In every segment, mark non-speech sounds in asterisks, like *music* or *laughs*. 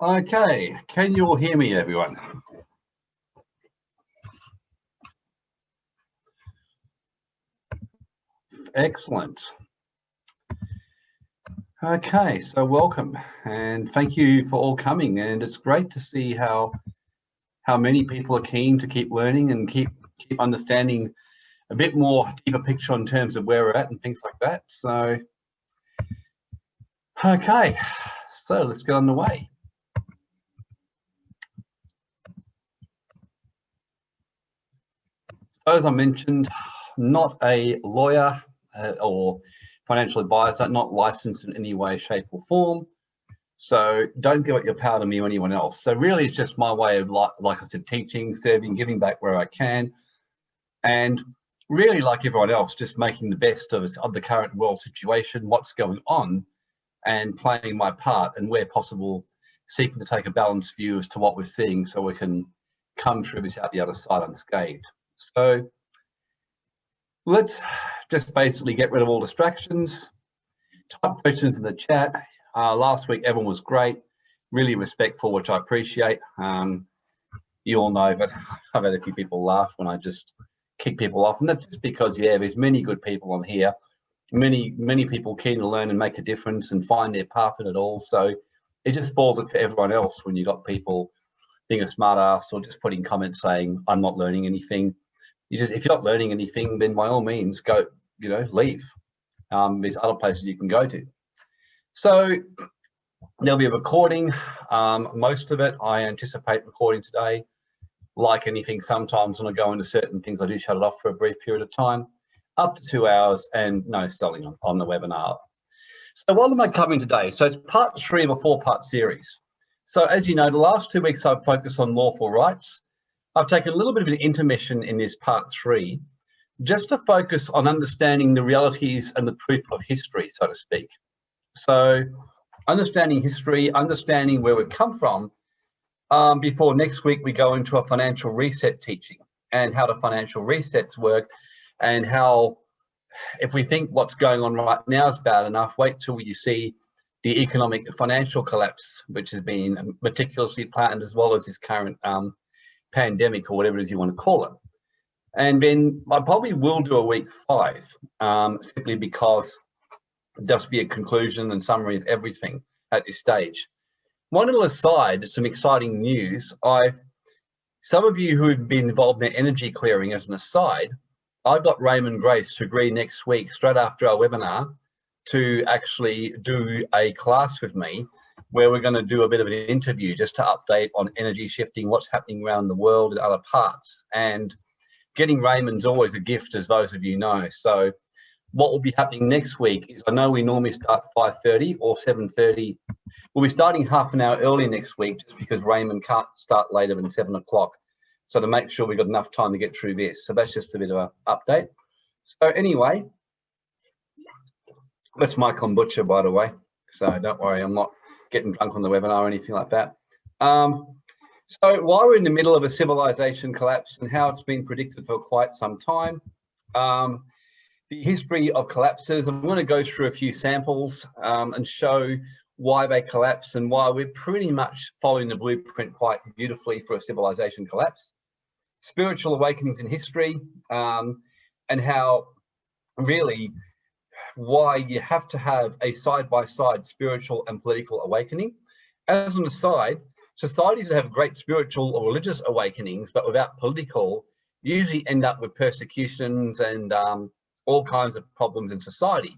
Okay, can you all hear me, everyone? Excellent. Okay, so welcome and thank you for all coming. And it's great to see how how many people are keen to keep learning and keep keep understanding a bit more deeper picture in terms of where we're at and things like that. So, okay, so let's get on the way. So as I mentioned, not a lawyer uh, or financial advisor, not licensed in any way, shape or form. So don't give up your power to me or anyone else. So really it's just my way of, like, like I said, teaching, serving, giving back where I can. And really like everyone else, just making the best of, of the current world situation, what's going on and playing my part and where possible, seeking to take a balanced view as to what we're seeing so we can come through this out the other side unscathed. So let's just basically get rid of all distractions. Type questions in the chat. Uh, last week, everyone was great, really respectful, which I appreciate. Um, you all know, but *laughs* I've had a few people laugh when I just kick people off. And that's just because, yeah, there's many good people on here, many, many people keen to learn and make a difference and find their path in it all. So it just spoils it for everyone else when you've got people being a smart ass or just putting comments saying, I'm not learning anything you just if you're not learning anything, then by all means go, you know, leave. Um, there's other places you can go to. So there'll be a recording. Um, most of it I anticipate recording today. Like anything, sometimes when I go into certain things, I do shut it off for a brief period of time, up to two hours, and no selling on, on the webinar. So what am I covering today? So it's part three of a four-part series. So as you know, the last two weeks I've focused on lawful rights. I've taken a little bit of an intermission in this part three, just to focus on understanding the realities and the truth of history, so to speak. So understanding history, understanding where we've come from, um, before next week we go into a financial reset teaching and how the financial resets work and how if we think what's going on right now is bad enough, wait till you see the economic financial collapse, which has been meticulously planned as well as this current um, pandemic or whatever it is you want to call it. And then I probably will do a week five, um, simply because there'll be a conclusion and summary of everything at this stage. One little aside, some exciting news. I, some of you who have been involved in energy clearing as an aside, I've got Raymond Grace to agree next week, straight after our webinar, to actually do a class with me where we're going to do a bit of an interview just to update on energy shifting, what's happening around the world and other parts. And getting Raymond's always a gift, as those of you know. So what will be happening next week is I know we normally start 5.30 or 7.30. We'll be starting half an hour early next week just because Raymond can't start later than 7 o'clock. So to make sure we've got enough time to get through this. So that's just a bit of an update. So anyway, that's my kombucha, by the way. So don't worry, I'm not getting drunk on the webinar or anything like that. Um, so while we're in the middle of a civilization collapse and how it's been predicted for quite some time, um, the history of collapses, I'm going to go through a few samples um, and show why they collapse and why we're pretty much following the blueprint quite beautifully for a civilization collapse. Spiritual awakenings in history um, and how really why you have to have a side-by-side -side spiritual and political awakening. As an aside, societies that have great spiritual or religious awakenings, but without political, usually end up with persecutions and um, all kinds of problems in society.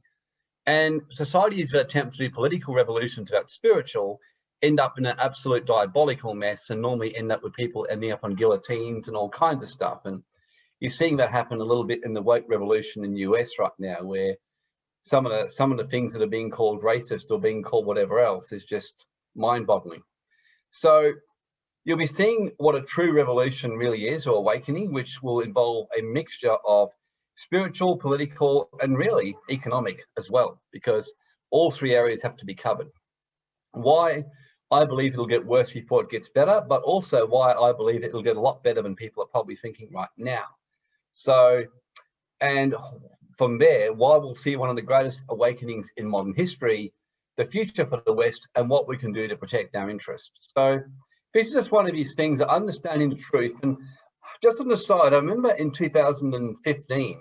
And societies that attempt to do political revolutions without spiritual end up in an absolute diabolical mess and normally end up with people ending up on guillotines and all kinds of stuff. And you're seeing that happen a little bit in the woke revolution in the US right now, where some of the some of the things that are being called racist or being called whatever else is just mind-boggling. So you'll be seeing what a true revolution really is or awakening, which will involve a mixture of spiritual, political, and really economic as well, because all three areas have to be covered. Why I believe it'll get worse before it gets better, but also why I believe it'll get a lot better than people are probably thinking right now. So, and from there, why we'll see one of the greatest awakenings in modern history the future for the West and what we can do to protect our interests. So this is just one of these things, understanding the truth. And just on the side, I remember in 2015,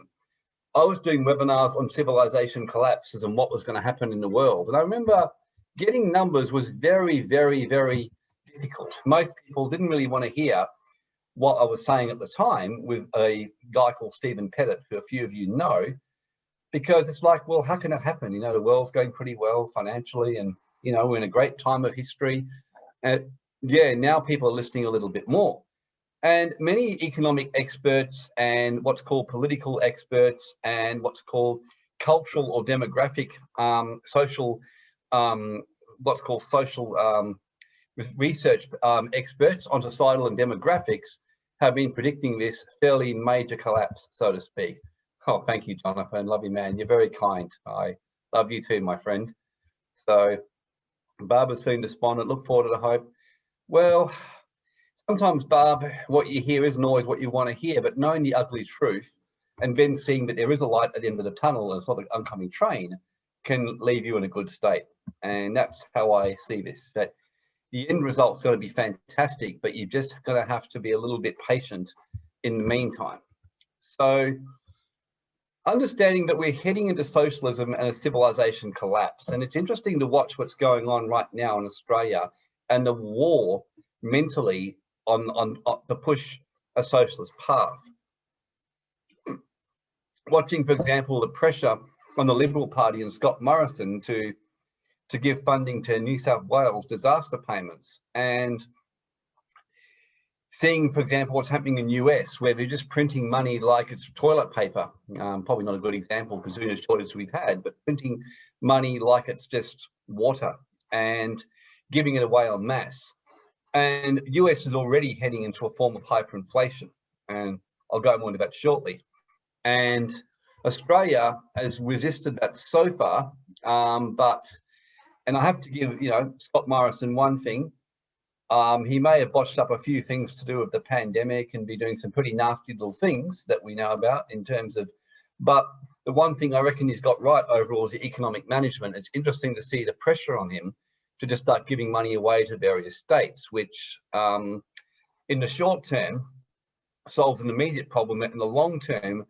I was doing webinars on civilization collapses and what was going to happen in the world. And I remember getting numbers was very, very, very difficult. Most people didn't really want to hear what I was saying at the time with a guy called Stephen Pettit, who a few of you know, because it's like, well, how can that happen? You know, the world's going pretty well financially and, you know, we're in a great time of history. And yeah, now people are listening a little bit more. And many economic experts and what's called political experts and what's called cultural or demographic um, social, um, what's called social um, research um, experts on societal and demographics have been predicting this fairly major collapse, so to speak. Oh, thank you, Jonathan. Love you, man. You're very kind. I love you too, my friend. So Barbara's feeling despondent. Look forward to the hope. Well, sometimes, Barb, what you hear isn't always what you want to hear, but knowing the ugly truth and then seeing that there is a light at the end of the tunnel and sort of oncoming train can leave you in a good state. And that's how I see this, that the end result's going to be fantastic, but you're just going to have to be a little bit patient in the meantime. So understanding that we're heading into socialism and a civilization collapse. And it's interesting to watch what's going on right now in Australia and the war mentally on, on, on to push a socialist path. *clears throat* Watching, for example, the pressure on the Liberal Party and Scott Morrison to to give funding to New South Wales disaster payments and seeing, for example, what's happening in US where they're just printing money like it's toilet paper. Um, probably not a good example considering the shortage we've had, but printing money like it's just water and giving it away en masse. And US is already heading into a form of hyperinflation. And I'll go more into that shortly. And Australia has resisted that so far, um, but and I have to give, you know, Scott Morrison one thing. Um, he may have botched up a few things to do with the pandemic and be doing some pretty nasty little things that we know about in terms of, but the one thing I reckon he's got right overall is the economic management. It's interesting to see the pressure on him to just start giving money away to various states, which um, in the short term solves an immediate problem. But in the long term,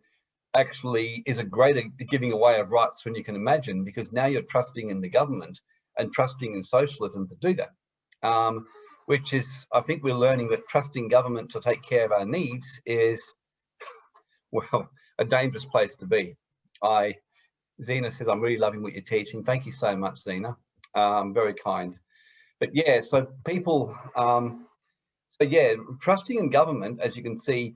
actually is a greater giving away of rights than you can imagine, because now you're trusting in the government and trusting in socialism to do that. Um, which is, I think we're learning that trusting government to take care of our needs is, *laughs* well, a dangerous place to be. I, Zena says, I'm really loving what you're teaching. Thank you so much, Zena. Um, very kind. But yeah, so people, um, so yeah, trusting in government, as you can see,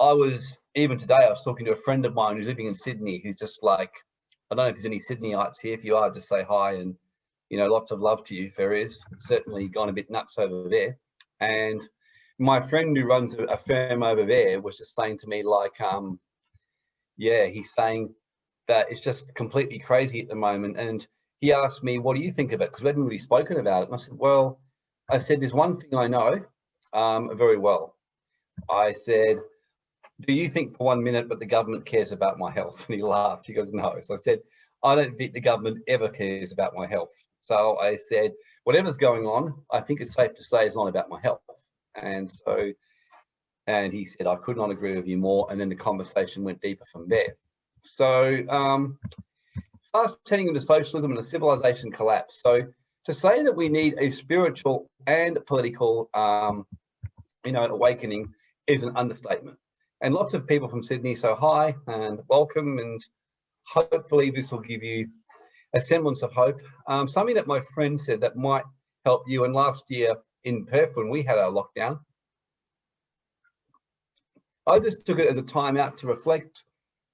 I was, even today, I was talking to a friend of mine who's living in Sydney, who's just like, I don't know if there's any Sydneyites here. If you are, just say hi and you know, lots of love to you, Ferris. Certainly gone a bit nuts over there. And my friend who runs a, firm over there was just saying to me like, um, yeah, he's saying that it's just completely crazy at the moment. And he asked me, what do you think of it? Because we hadn't really spoken about it. And I said, well, I said, there's one thing I know um, very well. I said, do you think for one minute, but the government cares about my health? *laughs* And he laughed. He goes, no. So I said, I don't think the government ever cares about my health. So I said, whatever's going on, I think it's safe to say it's not about my health. And so, and he said, I could not agree with you more. And then the conversation went deeper from there. So um, fast turning into socialism and a civilization collapse. So to say that we need a spiritual and political, um, you know, awakening is an understatement. And lots of people from Sydney, so hi and welcome. And hopefully this will give you a semblance of hope. Um, something that my friend said that might help you. And last year in Perth, when we had our lockdown, I just took it as a time out to reflect.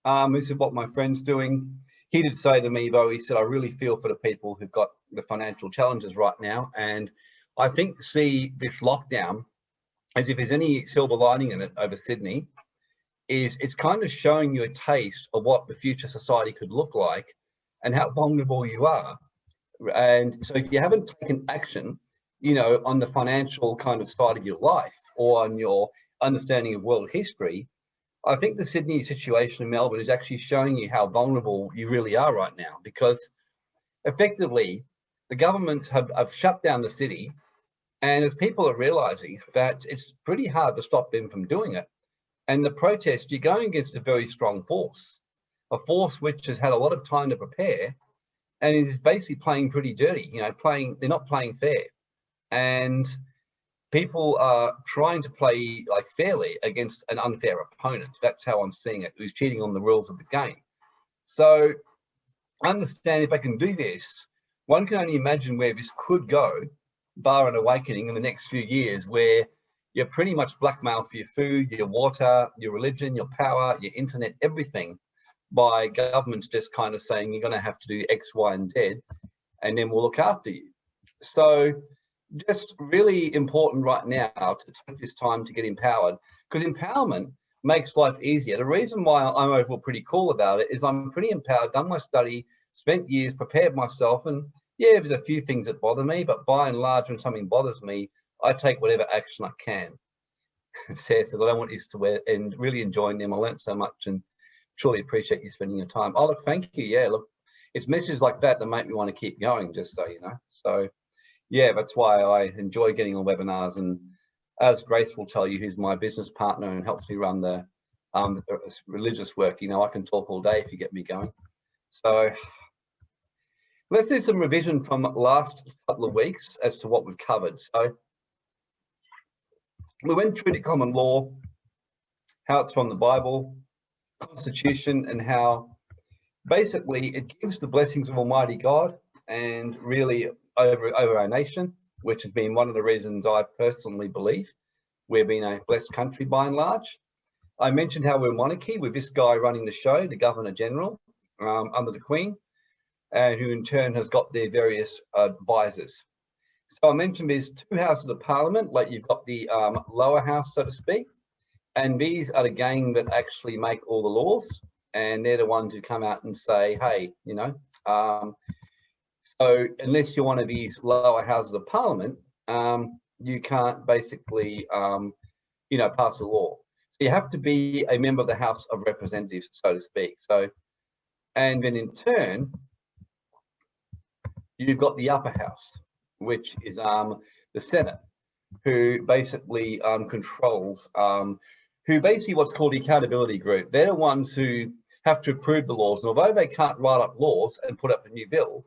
Um, this is what my friend's doing. He did say to me, though, he said, I really feel for the people who've got the financial challenges right now. And I think see this lockdown as if there's any silver lining in it over Sydney, is it's kind of showing you a taste of what the future society could look like and how vulnerable you are. And so if you haven't taken action, you know, on the financial kind of side of your life or on your understanding of world history, I think the Sydney situation in Melbourne is actually showing you how vulnerable you really are right now because effectively the government have, have shut down the city and as people are realizing that it's pretty hard to stop them from doing it. And the protest, you're going against a very strong force, a force which has had a lot of time to prepare and is basically playing pretty dirty, you know, playing, they're not playing fair. And people are trying to play like fairly against an unfair opponent. That's how I'm seeing it, who's cheating on the rules of the game. So understand if I can do this, one can only imagine where this could go, bar an awakening in the next few years, where you're pretty much blackmailed for your food, your water, your religion, your power, your internet, everything by governments just kind of saying you're going to have to do X, Y, and Z, and then we'll look after you. So just really important right now to take this time to get empowered because empowerment makes life easier. The reason why I'm overall pretty cool about it is I'm pretty empowered, done my study, spent years, prepared myself, and yeah, there's a few things that bother me, but by and large, when something bothers me, I take whatever action I can. *laughs* Sarah said, I don't want you to and really enjoying them. I learned so much and truly appreciate you spending your time. Oh, look, thank you. Yeah, look, it's messages like that that make me want to keep going, just so you know. So yeah, that's why I enjoy getting on webinars. And as Grace will tell you, who's my business partner and helps me run the, um, the religious work, you know, I can talk all day if you get me going. So let's do some revision from last couple of weeks as to what we've covered. So we went through the common law, how it's from the Bible, Constitution, and how basically it gives the blessings of Almighty God and really over, over our nation, which has been one of the reasons I personally believe we've been a blessed country by and large. I mentioned how we're monarchy with this guy running the show, the Governor General, um, under the Queen, and who in turn has got their various advisors. So I mentioned there's two houses of parliament, like you've got the um, lower house, so to speak, and these are the gang that actually make all the laws, and they're the ones who come out and say, hey, you know, um, so unless you're one of these lower houses of parliament, um, you can't basically, um, you know, pass a law. So you have to be a member of the House of Representatives, so to speak. So, and then in turn, you've got the upper house, which is um, the Senate, who basically um, controls, um, who basically what's called the accountability group. They're the ones who have to approve the laws. And although they can't write up laws and put up a new bill,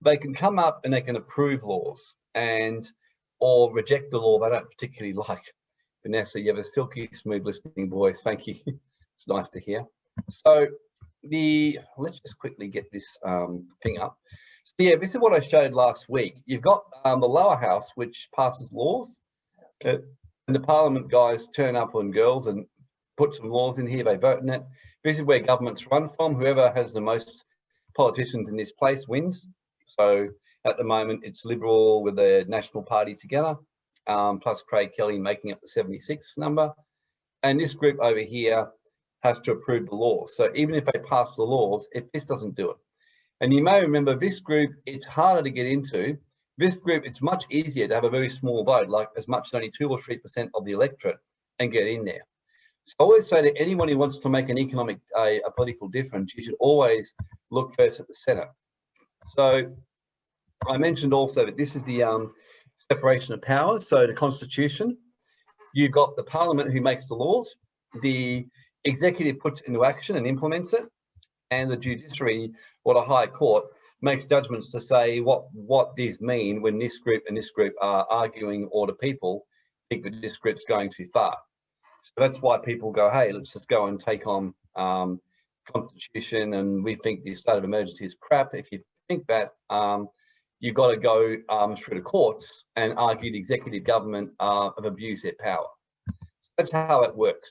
they can come up and they can approve laws and or reject the law they don't particularly *laughs* like. Vanessa, you have a silky smooth listening voice. Thank you. *laughs* it's nice to hear. So the let's just quickly get this um, thing up. So yeah, this is what I showed last week. You've got um, the lower house, which passes laws. And the parliament guys turn up on girls and put some laws in here. They vote in it. This is where governments run from. Whoever has the most politicians in this place wins. So at the moment, it's Liberal with the National Party together, um, plus Craig Kelly making up the 76 number. And this group over here has to approve the law. So even if they pass the laws, if this doesn't do it. And you may remember this group, it's harder to get into. This group, it's much easier to have a very small vote, like as much as only two or 3% of the electorate and get in there. So I always say to anyone who wants to make an economic, a political difference, you should always look first at the Senate. So I mentioned also that this is the um, separation of powers. So the constitution, you've got the parliament who makes the laws, the executive puts it into action and implements it, and the judiciary or the high court makes judgments to say what what these mean when this group and this group are arguing or the people think that this group's going too far. So that's why people go, hey, let's just go and take on um, constitution and we think the state of emergency is crap. If you think that um, you've got to go um, through the courts and argue the executive government uh, have abused their power. So that's how it works.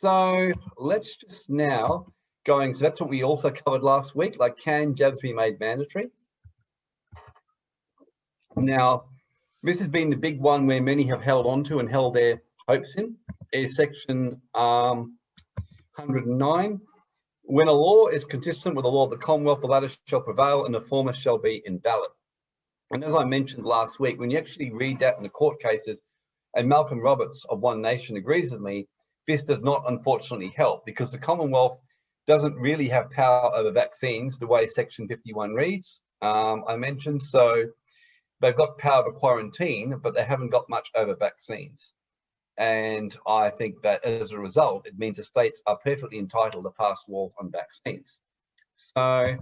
So let's just now going, so that's what we also covered last week, like can jabs be made mandatory? Now, this has been the big one where many have held on to and held their hopes in, is section um, 109 when a law is consistent with the law of the Commonwealth, the latter shall prevail and the former shall be invalid. And as I mentioned last week, when you actually read that in the court cases, and Malcolm Roberts of One Nation agrees with me, this does not unfortunately help because the Commonwealth doesn't really have power over vaccines the way Section 51 reads. um, I mentioned. So they've got power over quarantine, but they haven't got much over vaccines. And I think that as a result, it means the states are perfectly entitled to pass laws on vaccines. So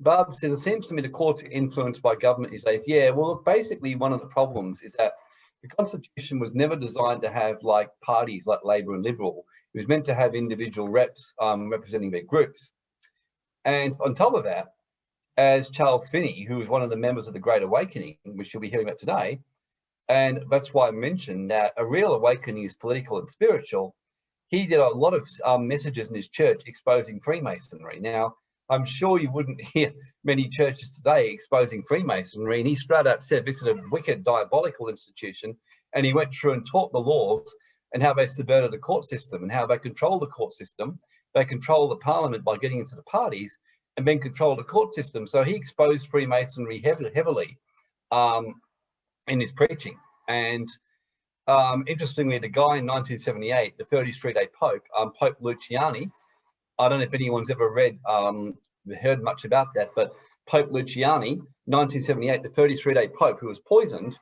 Barb says, it seems to me the courts influenced by government these days. Yeah, well, basically one of the problems is that the Constitution was never designed to have like parties like Labor and Liberal. It was meant to have individual reps um, representing their groups. And on top of that, as Charles Finney, who was one of the members of the Great Awakening, which you'll be hearing about today, and that's why I mentioned that a real awakening is political and spiritual. He did a lot of um, messages in his church exposing Freemasonry. Now, I'm sure you wouldn't *laughs* hear many churches today exposing Freemasonry. And he straight up said this is a wicked, diabolical institution. And he went through and taught the laws and how they subverted the court system and how they control the court system. They control the parliament by getting into the parties and then control the court system. So he exposed Freemasonry heavily, um, in his preaching. And um, interestingly, the guy in 1978, the 33 day Pope, um, Pope Luciani, I don't know if anyone's ever read, um, heard much about that, but Pope Luciani, 1978, the 33 day Pope who was poisoned.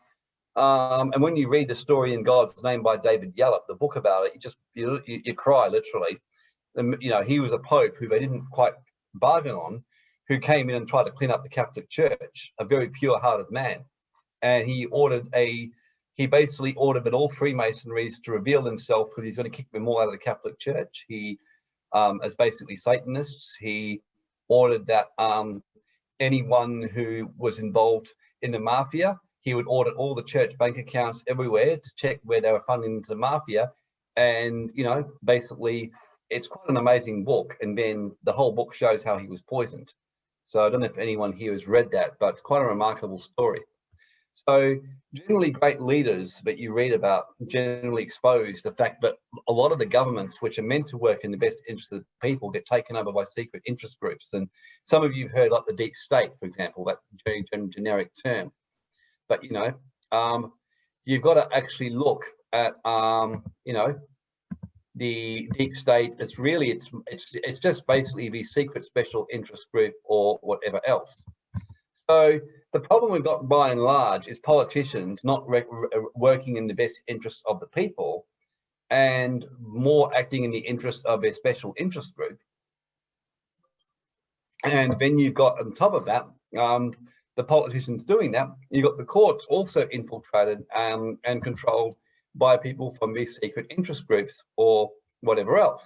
Um, and when you read the story in God's name by David Yallop, the book about it, you just, you, you cry literally. And, you know, he was a Pope who they didn't quite bargain on, who came in and tried to clean up the Catholic Church, a very pure hearted man. And he ordered a, he basically ordered that all Freemasonries to reveal themselves because he's going to kick them all out of the Catholic Church. He um, as basically Satanists. He ordered that um, anyone who was involved in the mafia, he would audit all the church bank accounts everywhere to check where they were funding the mafia. And, you know, basically it's quite an amazing book. And then the whole book shows how he was poisoned. So I don't know if anyone here has read that, but it's quite a remarkable story. So generally great leaders that you read about generally expose the fact that a lot of the governments which are meant to work in the best interest of the people get taken over by secret interest groups. And some of you have heard like the deep state, for example, that very generic term. But, you know, um, you've got to actually look at, um, you know, the deep state. It's really, it's, it's, it's just basically the secret special interest group or whatever else. So the problem we've got by and large is politicians not working in the best interests of the people and more acting in the interest of their special interest group. And then you've got on top of that, um, the politicians doing that, you've got the courts also infiltrated um, and controlled by people from these secret interest groups or whatever else.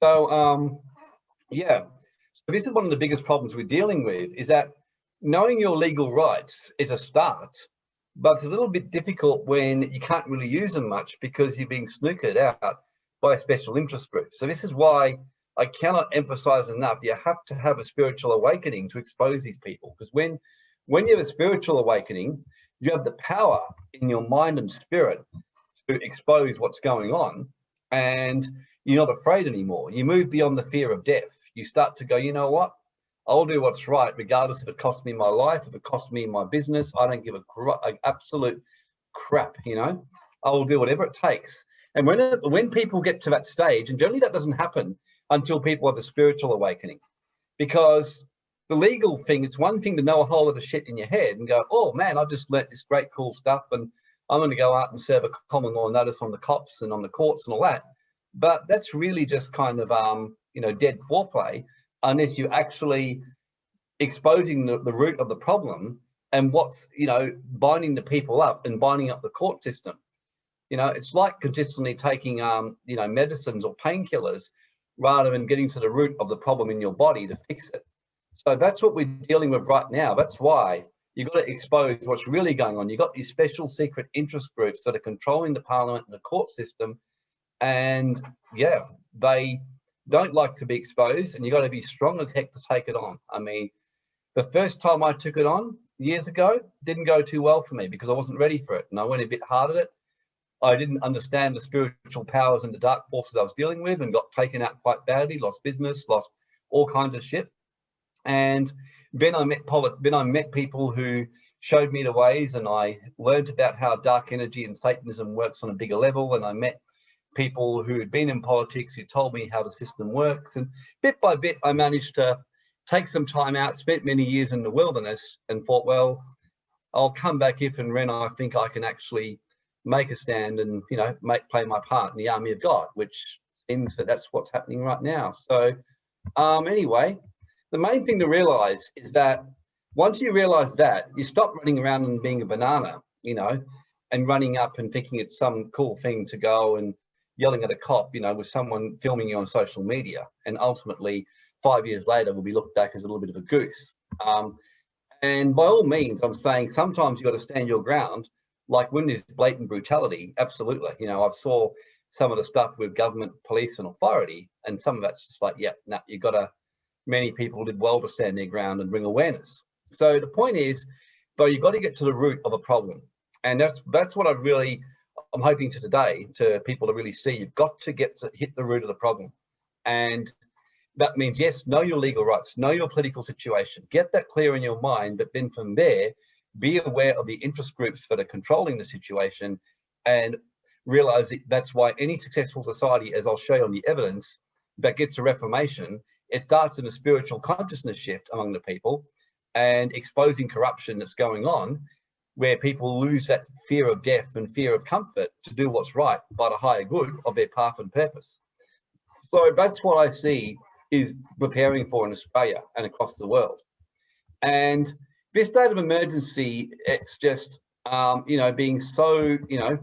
So um, yeah, so this is one of the biggest problems we're dealing with is that knowing your legal rights is a start, but it's a little bit difficult when you can't really use them much because you're being snookered out by special interest group. So this is why I cannot emphasize enough, you have to have a spiritual awakening to expose these people. Because when, when you have a spiritual awakening, you have the power in your mind and spirit to expose what's going on and you're not afraid anymore. You move beyond the fear of death. You start to go, you know what? I'll do what's right, regardless if it costs me my life, if it costs me my business. I don't give a, a absolute crap, you know. I will do whatever it takes. And when it, when people get to that stage, and generally that doesn't happen until people have a spiritual awakening, because the legal thing, it's one thing to know a whole lot of shit in your head and go, oh man, I've just learnt this great cool stuff and I'm going to go out and serve a common law notice on the cops and on the courts and all that. But that's really just kind of, um, you know, dead foreplay unless you're actually exposing the, the root of the problem and what's, you know, binding the people up and binding up the court system. You know, it's like consistently taking, um, you know, medicines or painkillers rather than getting to the root of the problem in your body to fix it. So that's what we're dealing with right now. That's why you've got to expose what's really going on. You've got these special secret interest groups that are controlling the parliament and the court system. And yeah, they don't like to be exposed and you've got to be strong as heck to take it on. I mean, the first time I took it on years ago didn't go too well for me because I wasn't ready for it and I went a bit hard at it. I didn't understand the spiritual powers and the dark forces I was dealing with and got taken out quite badly, lost business, lost all kinds of shit. And then I met then I met people who showed me the ways and I learned about how dark energy and Satanism works on a bigger level. And I met people who had been in politics who told me how the system works. And bit by bit, I managed to take some time out, spent many years in the wilderness and thought, well, I'll come back if and when I think I can actually make a stand and, you know, make play my part in the army of God, which seems that that's what's happening right now. So um, anyway, the main thing to realize is that once you realize that, you stop running around and being a banana, you know, and running up and thinking it's some cool thing to go and yelling at a cop, you know, with someone filming you on social media. And ultimately, five years later, will be looked back as a little bit of a goose. Um, and by all means, I'm saying sometimes you've got to stand your ground. Like when there's blatant brutality, absolutely. You know, I've saw some of the stuff with government, police and authority, and some of that's just like, yeah, nah, you got to, many people did well to stand their ground and bring awareness. So the point is, though, you've got to get to the root of a problem. And that's that's what I really, I'm hoping to today, to people to really see, you've got to get to hit the root of the problem. And that means, yes, know your legal rights, know your political situation, get that clear in your mind, but then from there, be aware of the interest groups that are controlling the situation and realize that that's why any successful society, as I'll show you on the evidence, that gets a reformation, it starts in a spiritual consciousness shift among the people and exposing corruption that's going on where people lose that fear of death and fear of comfort to do what's right by the higher good of their path and purpose. So that's what I see is preparing for in Australia and across the world. And this state of emergency, it's just, um, you know, being so, you know,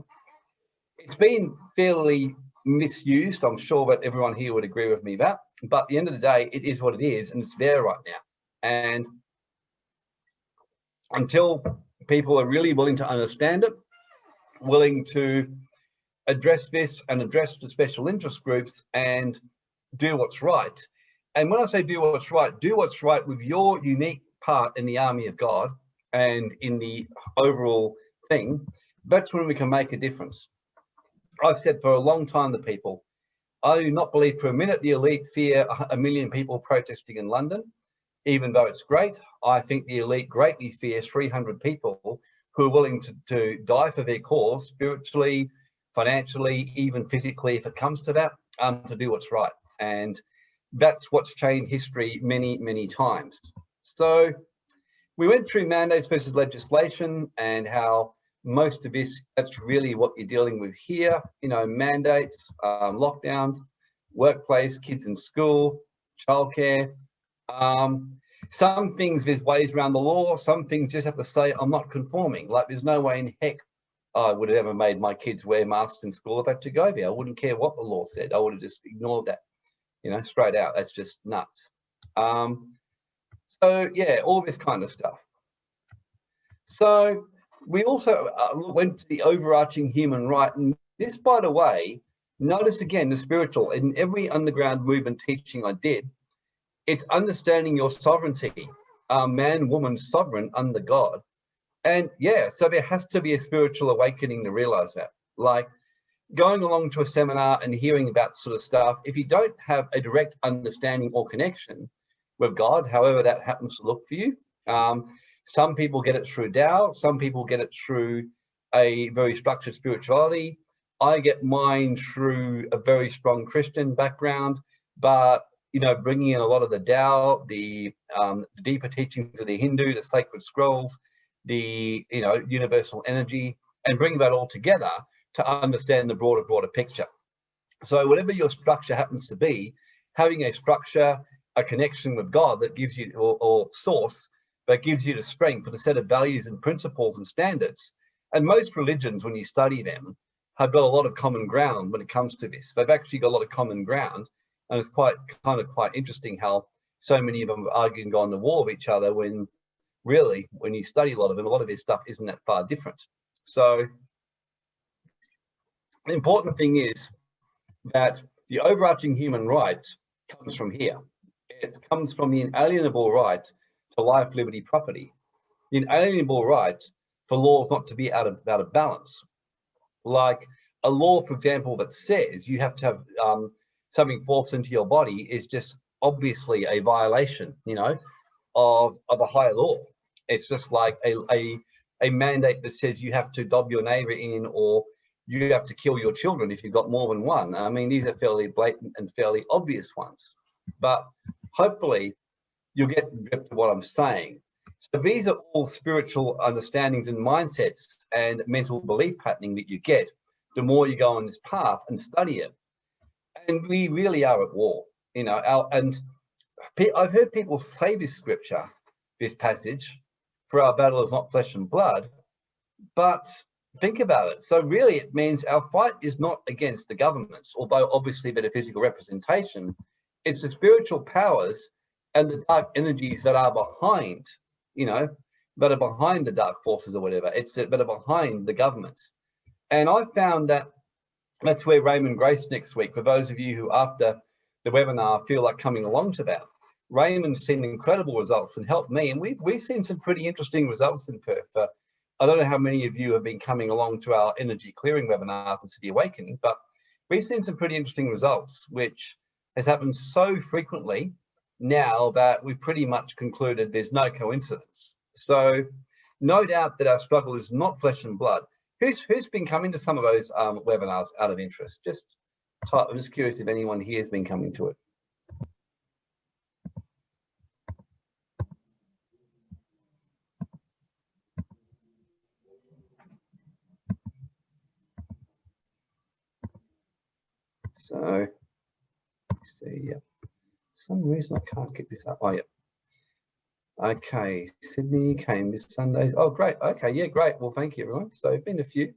it's been fairly misused. I'm sure that everyone here would agree with me that. But at the end of the day, it is what it is, and it's there right now. And until people are really willing to understand it, willing to address this and address the special interest groups and do what's right. And when I say do what's right, do what's right with your unique part in the army of God and in the overall thing, that's when we can make a difference. I've said for a long time to people, I do not believe for a minute the elite fear a million people protesting in London even though it's great, I think the elite greatly fears 300 people who are willing to, to die for their cause spiritually, financially, even physically, if it comes to that, um, to do what's right. And that's what's changed history many, many times. So we went through mandates versus legislation and how most of this, that's really what you're dealing with here, you know, mandates, um, lockdowns, workplace, kids in school, childcare, um, some things there's ways around the law, some things just have to say, I'm not conforming. Like there's no way in heck I would have ever made my kids wear masks in school if I had to go there. I wouldn't care what the law said. I would have just ignored that, you know, straight out. That's just nuts. Um, so yeah, all this kind of stuff. So we also uh, went to the overarching human right. And this, by the way, notice again, the spiritual, in every underground movement teaching I did, it's understanding your sovereignty, uh, man, woman, sovereign under God. And yeah, so there has to be a spiritual awakening to realize that. Like going along to a seminar and hearing about sort of stuff, if you don't have a direct understanding or connection with God, however that happens to look for you, um, some people get it through Tao, some people get it through a very structured spirituality. I get mine through a very strong Christian background, but you know, bringing in a lot of the Tao, the, um, the deeper teachings of the Hindu, the sacred scrolls, the, you know, universal energy, and bring that all together to understand the broader, broader picture. So whatever your structure happens to be, having a structure, a connection with God that gives you, or, or source, that gives you the strength and a set of values and principles and standards. And most religions, when you study them, have got a lot of common ground when it comes to this. They've actually got a lot of common ground and it's quite kind of quite interesting how so many of them and go on the war with each other when really, when you study a lot of them, a lot of this stuff isn't that far different. So the important thing is that the overarching human right comes from here. It comes from the inalienable right to life, liberty, property. The inalienable right for laws not to be out of, out of balance. Like a law, for example, that says you have to have um, something falls into your body is just obviously a violation, you know, of, of a higher law. It's just like a, a, a mandate that says you have to dob your neighbor in or you have to kill your children if you've got more than one. I mean, these are fairly blatant and fairly obvious ones. But hopefully you'll get drift of what I'm saying. So these are all spiritual understandings and mindsets and mental belief patterning that you get the more you go on this path and study it. And we really are at war, you know, our, and I've heard people say this scripture, this passage, for our battle is not flesh and blood, but think about it. So really it means our fight is not against the governments, although obviously the physical representation, it's the spiritual powers and the dark energies that are behind, you know, that are behind the dark forces or whatever. It's that are behind the governments. And I found that that's where Raymond Grace next week, for those of you who after the webinar feel like coming along to that, Raymond's seen incredible results and helped me. And we've, we've seen some pretty interesting results in Perth. Uh, I don't know how many of you have been coming along to our energy clearing webinars and City Awakening, but we've seen some pretty interesting results, which has happened so frequently now that we've pretty much concluded there's no coincidence. So no doubt that our struggle is not flesh and blood. Who's who's been coming to some of those um, webinars out of interest? Just I'm just curious if anyone here has been coming to it. So, see, yeah. some reason I can't get this up. Oh, yeah. Okay, Sydney came this Sunday. Oh, great. Okay, yeah, great. Well, thank you, everyone. So, been a few.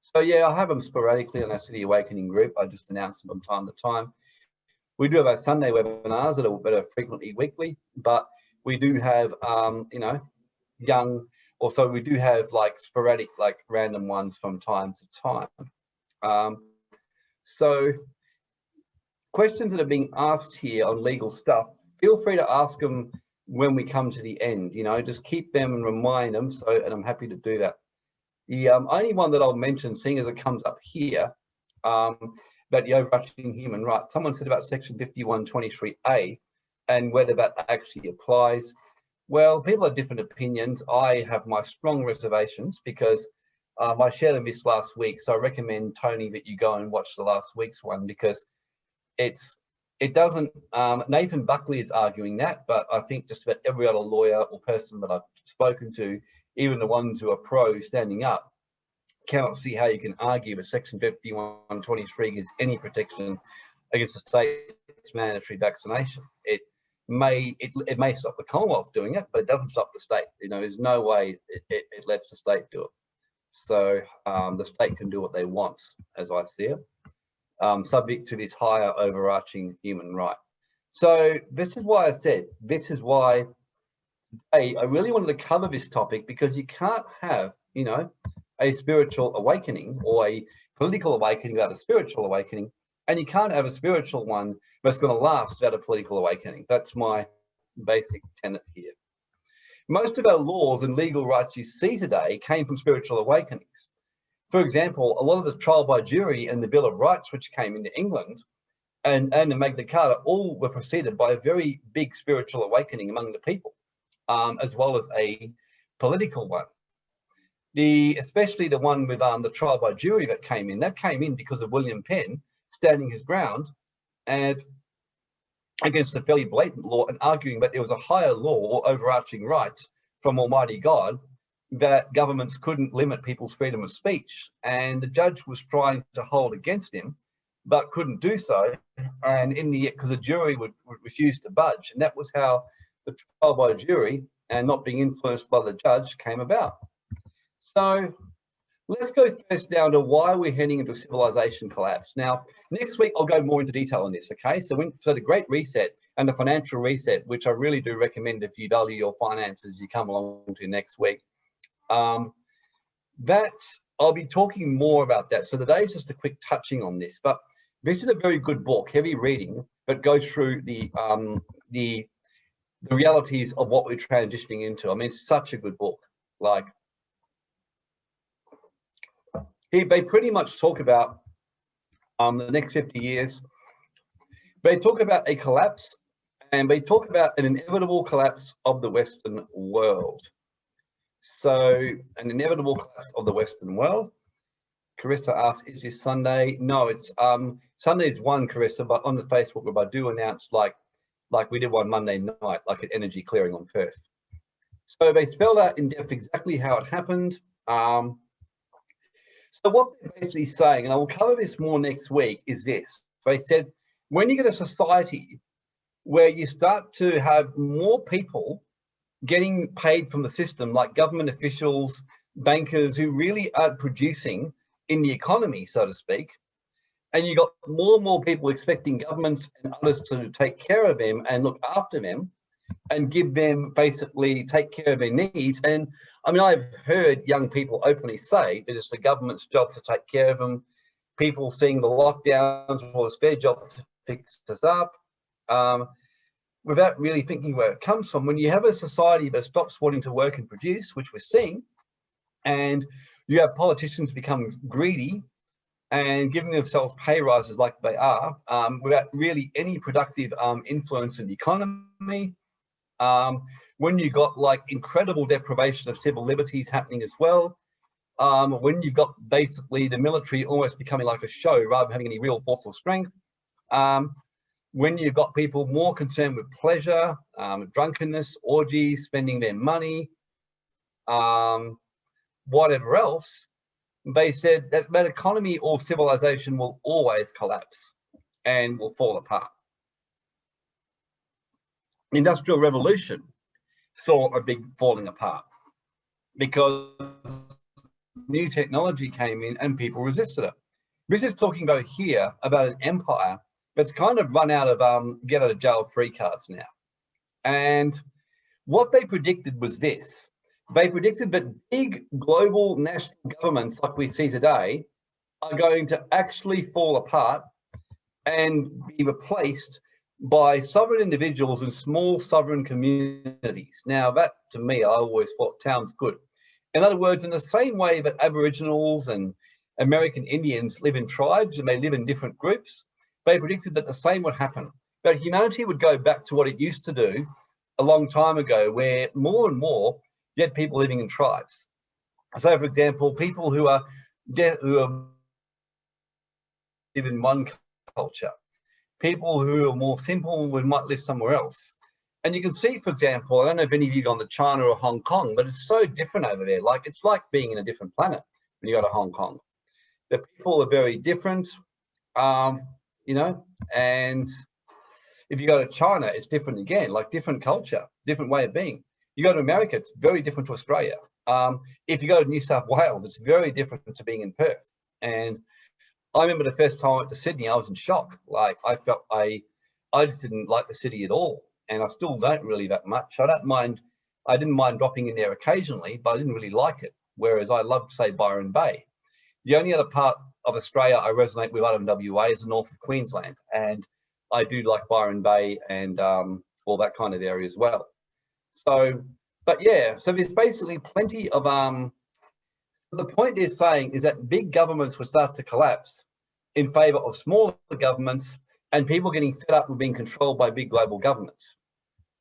So, yeah, I have them sporadically on our City Awakening group. I just announce them from time to time. We do have our Sunday webinars that are, are frequently weekly, but we do have, um, you know, young, also we do have like sporadic, like random ones from time to time. Um, so questions that are being asked here on legal stuff, feel free to ask them when we come to the end, you know, just keep them and remind them. So, and I'm happy to do that. The um, only one that I'll mention, seeing as it comes up here, um, about the overarching human rights, someone said about section 5123A and whether that actually applies. Well, people have different opinions. I have my strong reservations because um, I shared them this last week, so I recommend Tony that you go and watch the last week's one because it's it doesn't. Um, Nathan Buckley is arguing that, but I think just about every other lawyer or person that I've spoken to, even the ones who are pro standing up, cannot see how you can argue that Section 5123 gives any protection against the state's mandatory vaccination. It may it, it may stop the Commonwealth doing it, but it doesn't stop the state. You know, there's no way it, it, it lets the state do it. So um, the state can do what they want, as I see it, um, subject to this higher overarching human right. So this is why I said, this is why today I really wanted to cover this topic because you can't have, you know, a spiritual awakening or a political awakening without a spiritual awakening, and you can't have a spiritual one that's going to last without a political awakening. That's my basic tenet here. Most of our laws and legal rights you see today came from spiritual awakenings. For example, a lot of the trial by jury and the Bill of Rights, which came into England, and, and the Magna Carta, all were preceded by a very big spiritual awakening among the people, um, as well as a political one. The especially the one with um, the trial by jury that came in, that came in because of William Penn standing his ground and against a fairly blatant law and arguing that there was a higher law or overarching right from Almighty God that governments couldn't limit people's freedom of speech. And the judge was trying to hold against him, but couldn't do so. And in the end, because the jury would, would refuse to budge. And that was how the trial by jury and not being influenced by the judge came about. So Let's go first down to why we're heading into civilization collapse. Now, next week, I'll go more into detail on this, okay? So, when, so the Great Reset and the Financial Reset, which I really do recommend if you value your finances, you come along to next week. Um, that, I'll be talking more about that. So today is just a quick touching on this, but this is a very good book, heavy reading, but goes through the, um, the, the realities of what we're transitioning into. I mean, it's such a good book. Like, he, they pretty much talk about um, the next 50 years. They talk about a collapse and they talk about an inevitable collapse of the Western world. So an inevitable collapse of the Western world. Carissa asks, is this Sunday? No, it's um, Sunday is one, Carissa, but on the Facebook group, I do announce like like we did one Monday night, like an energy clearing on Perth. So they spelled out in depth exactly how it happened. Um, so what they're basically saying, and I will cover this more next week, is this. They said, when you get a society where you start to have more people getting paid from the system, like government officials, bankers who really are producing in the economy, so to speak, and you got more and more people expecting governments and others to take care of them and look after them and give them basically take care of their needs. And I mean, I've heard young people openly say that it's the government's job to take care of them. People seeing the lockdowns, well, it's their job to fix us up. Um, without really thinking where it comes from. When you have a society that stops wanting to work and produce, which we're seeing, and you have politicians become greedy and giving themselves pay rises like they are um, without really any productive um, influence in the economy. Um, when you've got like incredible deprivation of civil liberties happening as well, um, when you've got basically the military almost becoming like a show rather than having any real force or strength, um, when you've got people more concerned with pleasure, um, drunkenness, orgies, spending their money, whatever else, they said that that economy or civilization will always collapse and will fall apart. The Industrial Revolution saw a big falling apart because new technology came in and people resisted it. This is talking about here about an empire that's kind of run out of um, get out of jail free cards now. And what they predicted was this, they predicted that big global national governments like we see today are going to actually fall apart and be replaced by sovereign individuals and small sovereign communities. Now that to me, I always thought sounds good. In other words, in the same way that Aboriginals and American Indians live in tribes and they live in different groups, they predicted that the same would happen. That humanity would go back to what it used to do a long time ago, where more and more you had people living in tribes. So, for example, people who are who are live in one culture, people who are more simple would might live somewhere else. And you can see, for example, I don't know if any of you gone to China or Hong Kong, but it's so different over there. Like it's like being in a different planet when you go to Hong Kong. The people are very different, um, you know, and if you go to China, it's different again, like different culture, different way of being. You go to America, it's very different to Australia. Um, if you go to New South Wales, it's very different to being in Perth. And I remember the first time I went to Sydney, I was in shock. Like I felt I, I just didn't like the city at all. And I still don't really that much. I don't mind, I didn't mind dropping in there occasionally, but I didn't really like it. Whereas I loved, say, Byron Bay. The only other part of Australia I resonate with other than WA is the north of Queensland. And I do like Byron Bay and um, all that kind of area as well. So, but yeah, so there's basically plenty of, um, the point is saying is that big governments will start to collapse in favor of smaller governments and people getting fed up with being controlled by big global governments.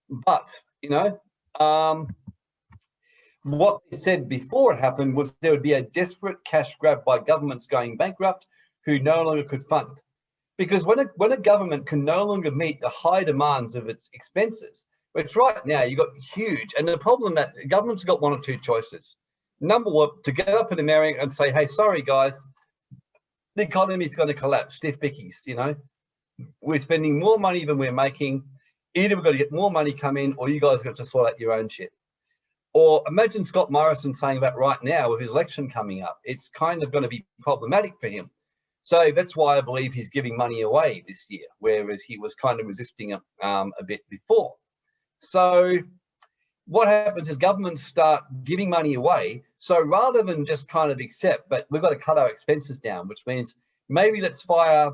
But, you know, um, what they said before it happened was there would be a desperate cash grab by governments going bankrupt who no longer could fund. Because when a, when a government can no longer meet the high demands of its expenses, which right now you've got huge, and the problem that government's got one or two choices. Number one, to get up in America and say, hey, sorry guys, the economy is going to collapse, stiff bickies, you know. We're spending more money than we're making. Either we've got to get more money come in or you guys got to sort out your own shit. Or imagine Scott Morrison saying that right now with his election coming up. It's kind of going to be problematic for him. So that's why I believe he's giving money away this year, whereas he was kind of resisting it um, a bit before. So what happens is governments start giving money away. So rather than just kind of accept, but we've got to cut our expenses down, which means maybe let's fire,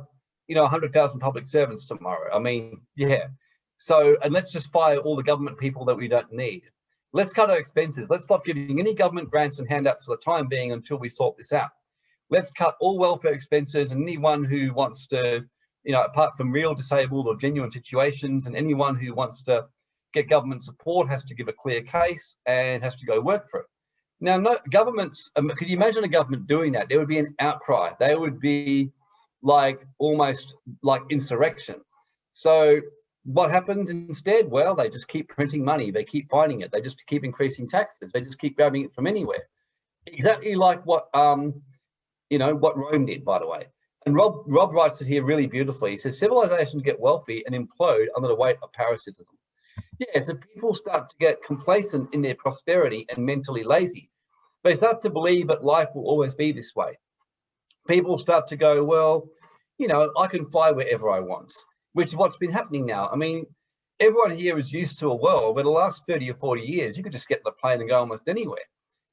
you know, 100,000 public servants tomorrow. I mean, yeah. So, and let's just fire all the government people that we don't need. Let's cut our expenses. Let's stop giving any government grants and handouts for the time being until we sort this out. Let's cut all welfare expenses and anyone who wants to, you know, apart from real disabled or genuine situations and anyone who wants to get government support, has to give a clear case and has to go work for it. Now, no governments, um, could you imagine a government doing that? There would be an outcry. They would be like almost like insurrection. So what happens instead? Well, they just keep printing money. They keep finding it. They just keep increasing taxes. They just keep grabbing it from anywhere. Exactly like what, um, you know, what Rome did, by the way. And Rob, Rob writes it here really beautifully. He says, civilizations get wealthy and implode under the weight of parasitism. Yeah, so people start to get complacent in their prosperity and mentally lazy. They start to believe that life will always be this way. People start to go, well, you know, I can fly wherever I want which is what's been happening now. I mean, everyone here is used to a world where the last 30 or 40 years, you could just get the plane and go almost anywhere.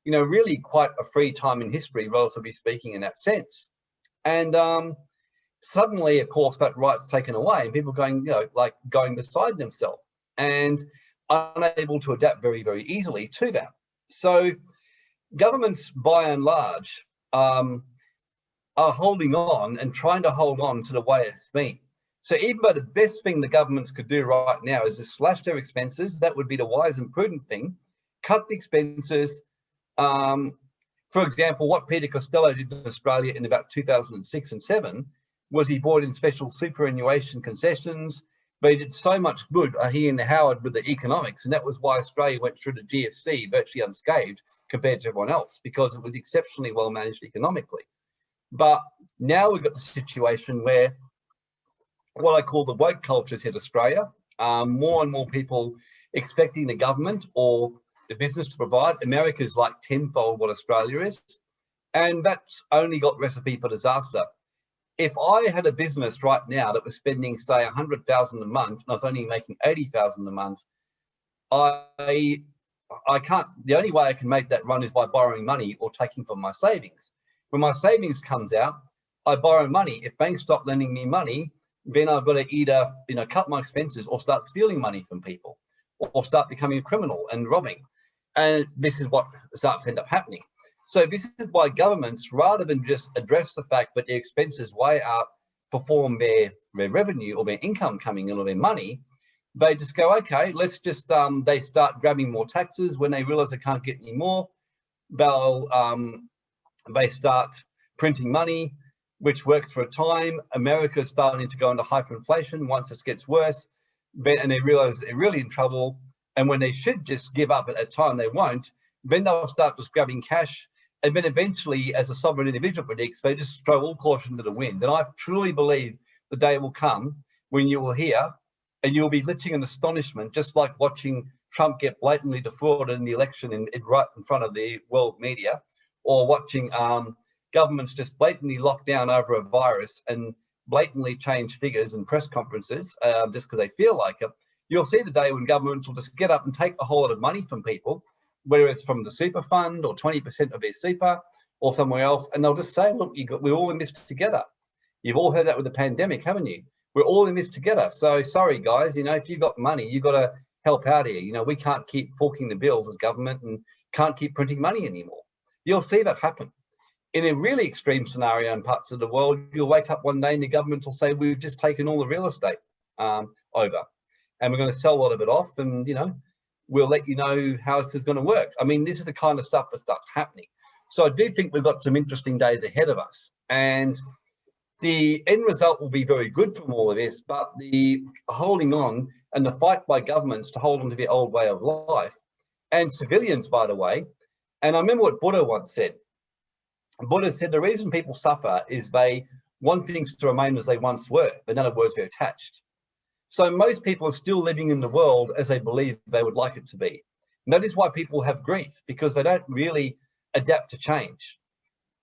You know, really quite a free time in history, relatively speaking, in that sense. And um, suddenly, of course, that right's taken away and people going, you know, like going beside themselves and unable to adapt very, very easily to that. So governments, by and large, um, are holding on and trying to hold on to the way it's been. So even though the best thing the governments could do right now is to slash their expenses, that would be the wise and prudent thing, cut the expenses. Um, for example, what Peter Costello did in Australia in about 2006 and seven was he brought in special superannuation concessions, but he did so much good, uh, he and Howard with the economics, and that was why Australia went through the GFC virtually unscathed compared to everyone else, because it was exceptionally well managed economically. But now we've got the situation where what I call the woke cultures hit Australia. Um, more and more people expecting the government or the business to provide. America's like tenfold what Australia is. And that's only got recipe for disaster. If I had a business right now that was spending, say, 100,000 a month, and I was only making 80,000 a month, I I can't, the only way I can make that run is by borrowing money or taking from my savings. When my savings comes out, I borrow money. If banks stop lending me money, then I've got to either, you know, cut my expenses or start stealing money from people or start becoming a criminal and robbing. And this is what starts to end up happening. So this is why governments, rather than just address the fact that their expenses way outperform their, their revenue or their income coming in or their money, they just go, okay, let's just, um, they start grabbing more taxes when they realize they can't get any more. They'll, um, they start printing money which works for a time. America's starting to go into hyperinflation once this gets worse, and they realize they're really in trouble. And when they should just give up at that time, they won't. Then they'll start just grabbing cash. And then eventually, as a sovereign individual predicts, they just throw all caution to the wind. And I truly believe the day will come when you will hear and you'll be literally in astonishment, just like watching Trump get blatantly defrauded in the election in, in right in front of the world media, or watching um, governments just blatantly lock down over a virus and blatantly change figures and press conferences uh, just because they feel like it, you'll see the day when governments will just get up and take a whole lot of money from people, whether it's from the super fund or 20% of their super or somewhere else, and they'll just say, look, got, we're all in this together. You've all heard that with the pandemic, haven't you? We're all in this together. So sorry, guys, you know, if you've got money, you've got to help out here. You know, we can't keep forking the bills as government and can't keep printing money anymore. You'll see that happen in a really extreme scenario in parts of the world, you'll wake up one day and the government will say, we've just taken all the real estate um, over and we're going to sell a lot of it off and, you know, we'll let you know how this is going to work. I mean, this is the kind of stuff that starts happening. So I do think we've got some interesting days ahead of us and the end result will be very good from all of this, but the holding on and the fight by governments to hold on to the old way of life and civilians, by the way. And I remember what Buddha once said, Buddha said the reason people suffer is they want things to remain as they once were, but in other words, they're attached. So most people are still living in the world as they believe they would like it to be. And that is why people have grief, because they don't really adapt to change.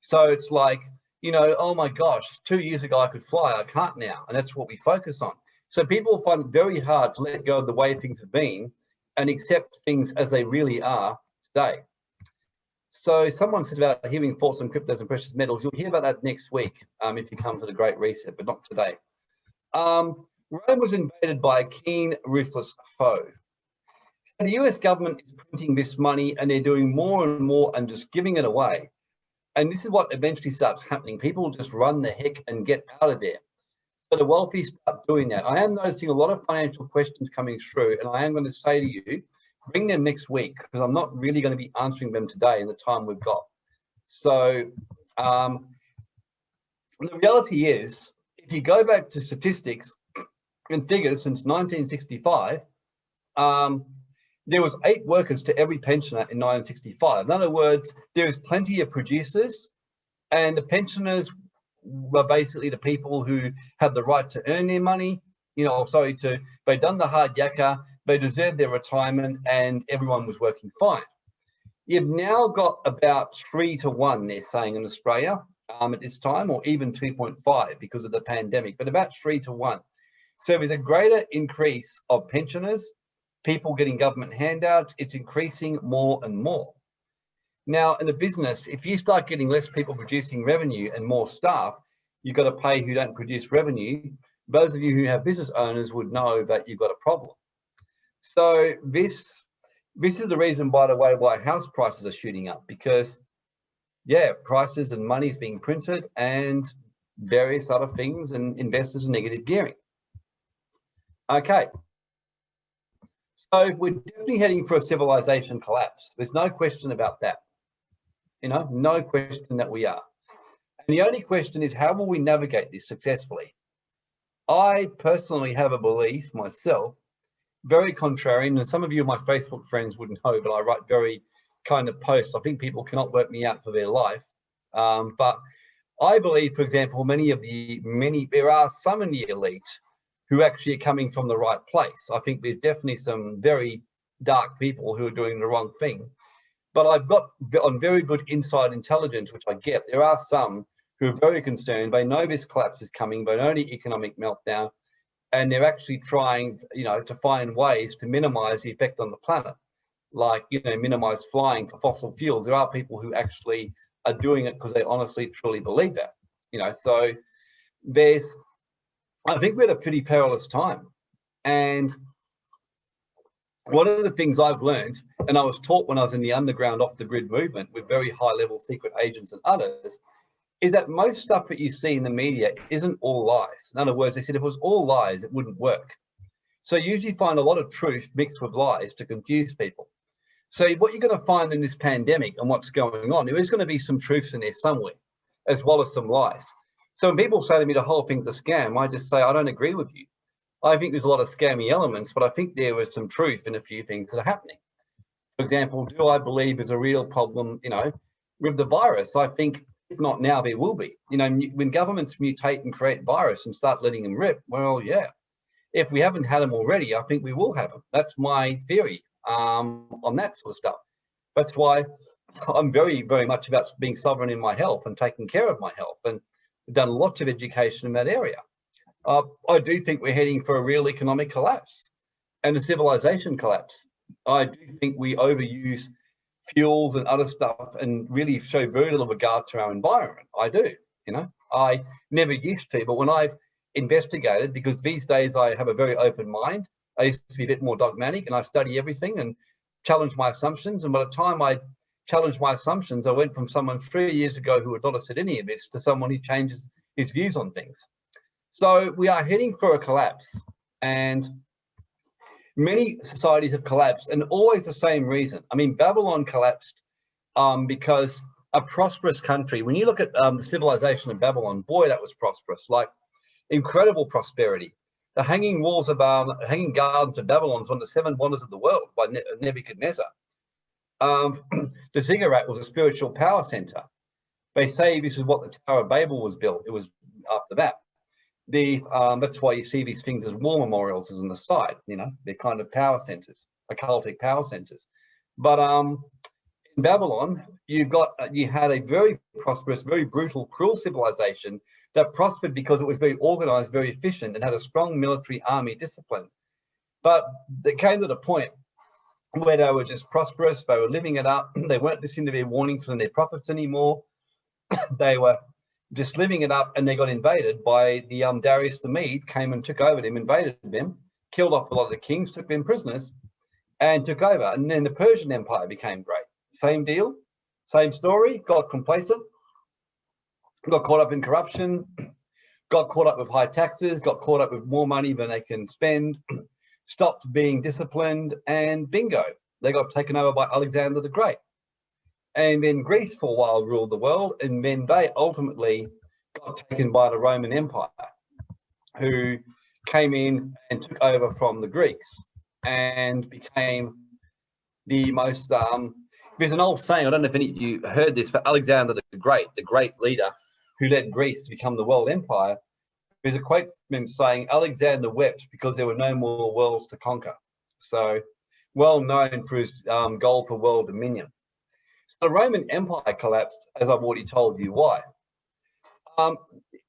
So it's like, you know, oh my gosh, two years ago I could fly, I can't now. And that's what we focus on. So people find it very hard to let go of the way things have been and accept things as they really are today. So someone said about hearing thoughts on cryptos and precious metals. You'll hear about that next week um, if you come to the Great Reset, but not today. Um, Rome was invaded by a keen, ruthless foe. The US government is printing this money and they're doing more and more and just giving it away. And this is what eventually starts happening. People just run the heck and get out of there. So the wealthy start doing that. I am noticing a lot of financial questions coming through and I am going to say to you, bring them next week because I'm not really going to be answering them today in the time we've got. So um, the reality is, if you go back to statistics, and figures since 1965, um, there was eight workers to every pensioner in 1965. In other words, there is plenty of producers and the pensioners were basically the people who had the right to earn their money, you know, sorry, to, they'd done the hard yakka, they deserved their retirement and everyone was working fine. You've now got about three to one, they're saying in Australia um, at this time, or even 2.5 because of the pandemic, but about three to one. So there's a greater increase of pensioners, people getting government handouts, it's increasing more and more. Now, in a business, if you start getting less people producing revenue and more staff, you've got to pay who don't produce revenue. Those of you who have business owners would know that you've got a problem. So this this is the reason, by the way, why house prices are shooting up because, yeah, prices and money is being printed and various other things and investors are negative gearing. Okay. So we're definitely heading for a civilization collapse. There's no question about that. You know, no question that we are. And the only question is how will we navigate this successfully? I personally have a belief myself very contrarian, and some of you, my Facebook friends, wouldn't know, but I write very kind of posts. I think people cannot work me out for their life. Um, but I believe, for example, many of the many, there are some in the elite who actually are coming from the right place. I think there's definitely some very dark people who are doing the wrong thing. But I've got on very good inside intelligence, which I get, there are some who are very concerned. They know this collapse is coming, but only economic meltdown and they're actually trying, you know, to find ways to minimize the effect on the planet, like, you know, minimize flying for fossil fuels. There are people who actually are doing it because they honestly, truly believe that, you know, so there's, I think we're at a pretty perilous time. And one of the things I've learned, and I was taught when I was in the underground off the grid movement with very high level secret agents and others, is that most stuff that you see in the media isn't all lies. In other words, they said if it was all lies, it wouldn't work. So you usually find a lot of truth mixed with lies to confuse people. So what you're going to find in this pandemic and what's going on, there is going to be some truths in there somewhere, as well as some lies. So when people say to me the whole thing's a scam, I just say, I don't agree with you. I think there's a lot of scammy elements, but I think there was some truth in a few things that are happening. For example, do I believe there's a real problem, you know, with the virus? I think if not now, there will be. You know, when governments mutate and create virus and start letting them rip, well, yeah. If we haven't had them already, I think we will have them. That's my theory um, on that sort of stuff. That's why I'm very, very much about being sovereign in my health and taking care of my health and done lots of education in that area. Uh, I do think we're heading for a real economic collapse and a civilization collapse. I do think we overuse fuels and other stuff and really show very little regard to our environment. I do, you know, I never used to, but when I've investigated, because these days I have a very open mind, I used to be a bit more dogmatic and I study everything and challenge my assumptions. And by the time I challenged my assumptions, I went from someone three years ago who had not said any of this to someone who changes his views on things. So we are heading for a collapse and many societies have collapsed and always the same reason. I mean, Babylon collapsed um, because a prosperous country, when you look at um, the civilization of Babylon, boy, that was prosperous, like incredible prosperity. The hanging walls of, um, hanging gardens of Babylon is one of the seven wonders of the world by ne Nebuchadnezzar. Um, *clears throat* the ziggurat was a spiritual power center. They say this is what the Tower of Babel was built. It was after that the um, that's why you see these things as war memorials on the side. You know, they're kind of power centers, occultic power centers. But um, in Babylon, you've got uh, you had a very prosperous, very brutal, cruel civilization that prospered because it was very organized, very efficient, and had a strong military army discipline. But they came to the point where they were just prosperous, they were living it up, *clears throat* they weren't listening to their warnings from their prophets anymore. *clears throat* they were just living it up and they got invaded by the um, Darius the Mede came and took over them, invaded them, killed off a lot of the kings, took them prisoners and took over. And then the Persian Empire became great. Same deal, same story, got complacent, got caught up in corruption, *clears throat* got caught up with high taxes, got caught up with more money than they can spend, *clears throat* stopped being disciplined and bingo, they got taken over by Alexander the Great. And then Greece for a while ruled the world, and then they ultimately got taken by the Roman Empire, who came in and took over from the Greeks and became the most, um, there's an old saying, I don't know if any of you heard this, but Alexander the Great, the great leader who led Greece to become the world empire, there's a quote from him saying, Alexander wept because there were no more worlds to conquer. So well known for his um, goal for world dominion. The Roman Empire collapsed, as I've already told you why. Um,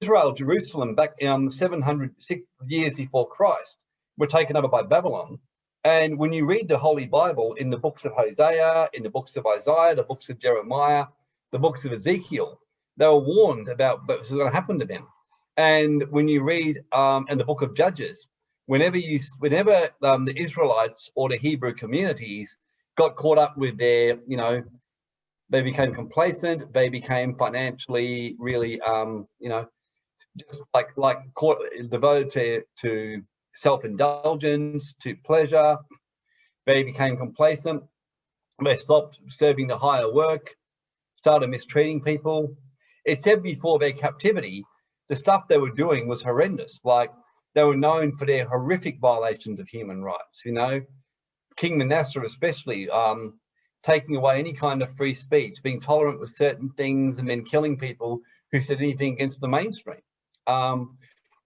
Israel, Jerusalem, back in um, 700 years before Christ, were taken over by Babylon. And when you read the Holy Bible in the books of Hosea, in the books of Isaiah, the books of Jeremiah, the books of Ezekiel, they were warned about what was going to happen to them. And when you read um, in the book of Judges, whenever you, whenever um, the Israelites or the Hebrew communities got caught up with their, you know, they became complacent, they became financially really, um, you know, just like like caught, devoted to, to self-indulgence, to pleasure. They became complacent. They stopped serving the higher work, started mistreating people. It said before their captivity, the stuff they were doing was horrendous. Like they were known for their horrific violations of human rights. You know, King Manasseh especially, um, taking away any kind of free speech, being tolerant with certain things, and then killing people who said anything against the mainstream. Um,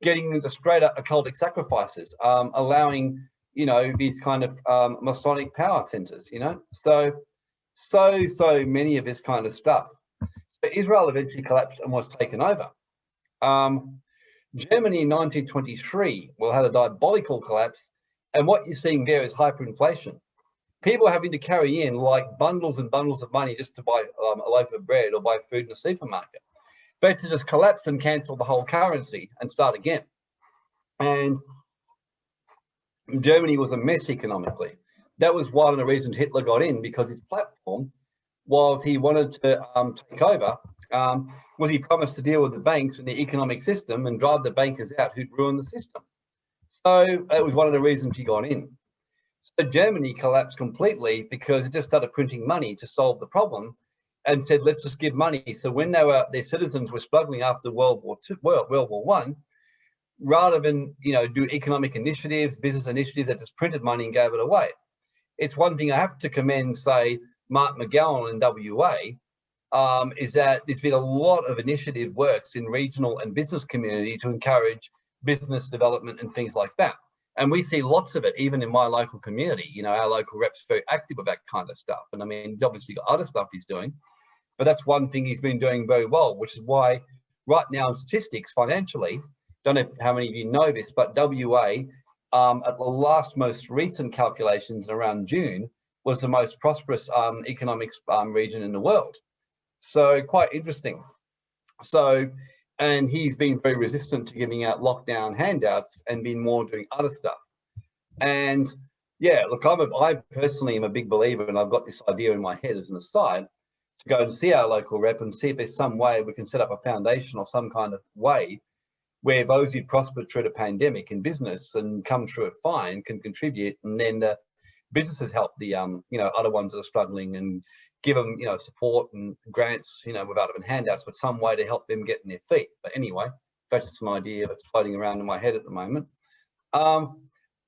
getting into straight up occultic sacrifices, um, allowing, you know, these kind of um, Masonic power centers, you know? So, so, so many of this kind of stuff. But Israel eventually collapsed and was taken over. Um, Germany in 1923 will have a diabolical collapse. And what you're seeing there is hyperinflation. People having to carry in like bundles and bundles of money just to buy um, a loaf of bread or buy food in a supermarket but to just collapse and cancel the whole currency and start again. And Germany was a mess economically. That was one of the reasons Hitler got in because his platform was he wanted to um, take over, um, was he promised to deal with the banks and the economic system and drive the bankers out who'd ruined the system. So it was one of the reasons he got in. So Germany collapsed completely because it just started printing money to solve the problem and said, let's just give money. So when they were, their citizens were struggling after World War II, World, World War One, rather than, you know, do economic initiatives, business initiatives that just printed money and gave it away. It's one thing I have to commend, say, Mark McGowan in WA, um, is that there's been a lot of initiative works in regional and business community to encourage business development and things like that. And we see lots of it, even in my local community. You know, our local reps very active with that kind of stuff. And I mean, he's obviously got other stuff he's doing, but that's one thing he's been doing very well, which is why right now in statistics financially, don't know how many of you know this, but WA um, at the last most recent calculations around June was the most prosperous um, economics um, region in the world. So quite interesting. So, and he's been very resistant to giving out lockdown handouts and been more doing other stuff. And yeah, look, I'm a, I personally am a big believer and I've got this idea in my head as an aside to go and see our local rep and see if there's some way we can set up a foundation or some kind of way where those who prospered through the pandemic in business and come through it fine can contribute and then the businesses help the um you know other ones that are struggling and give them you know support and grants you know without even handouts but some way to help them get in their feet but anyway that's just an idea that's floating around in my head at the moment um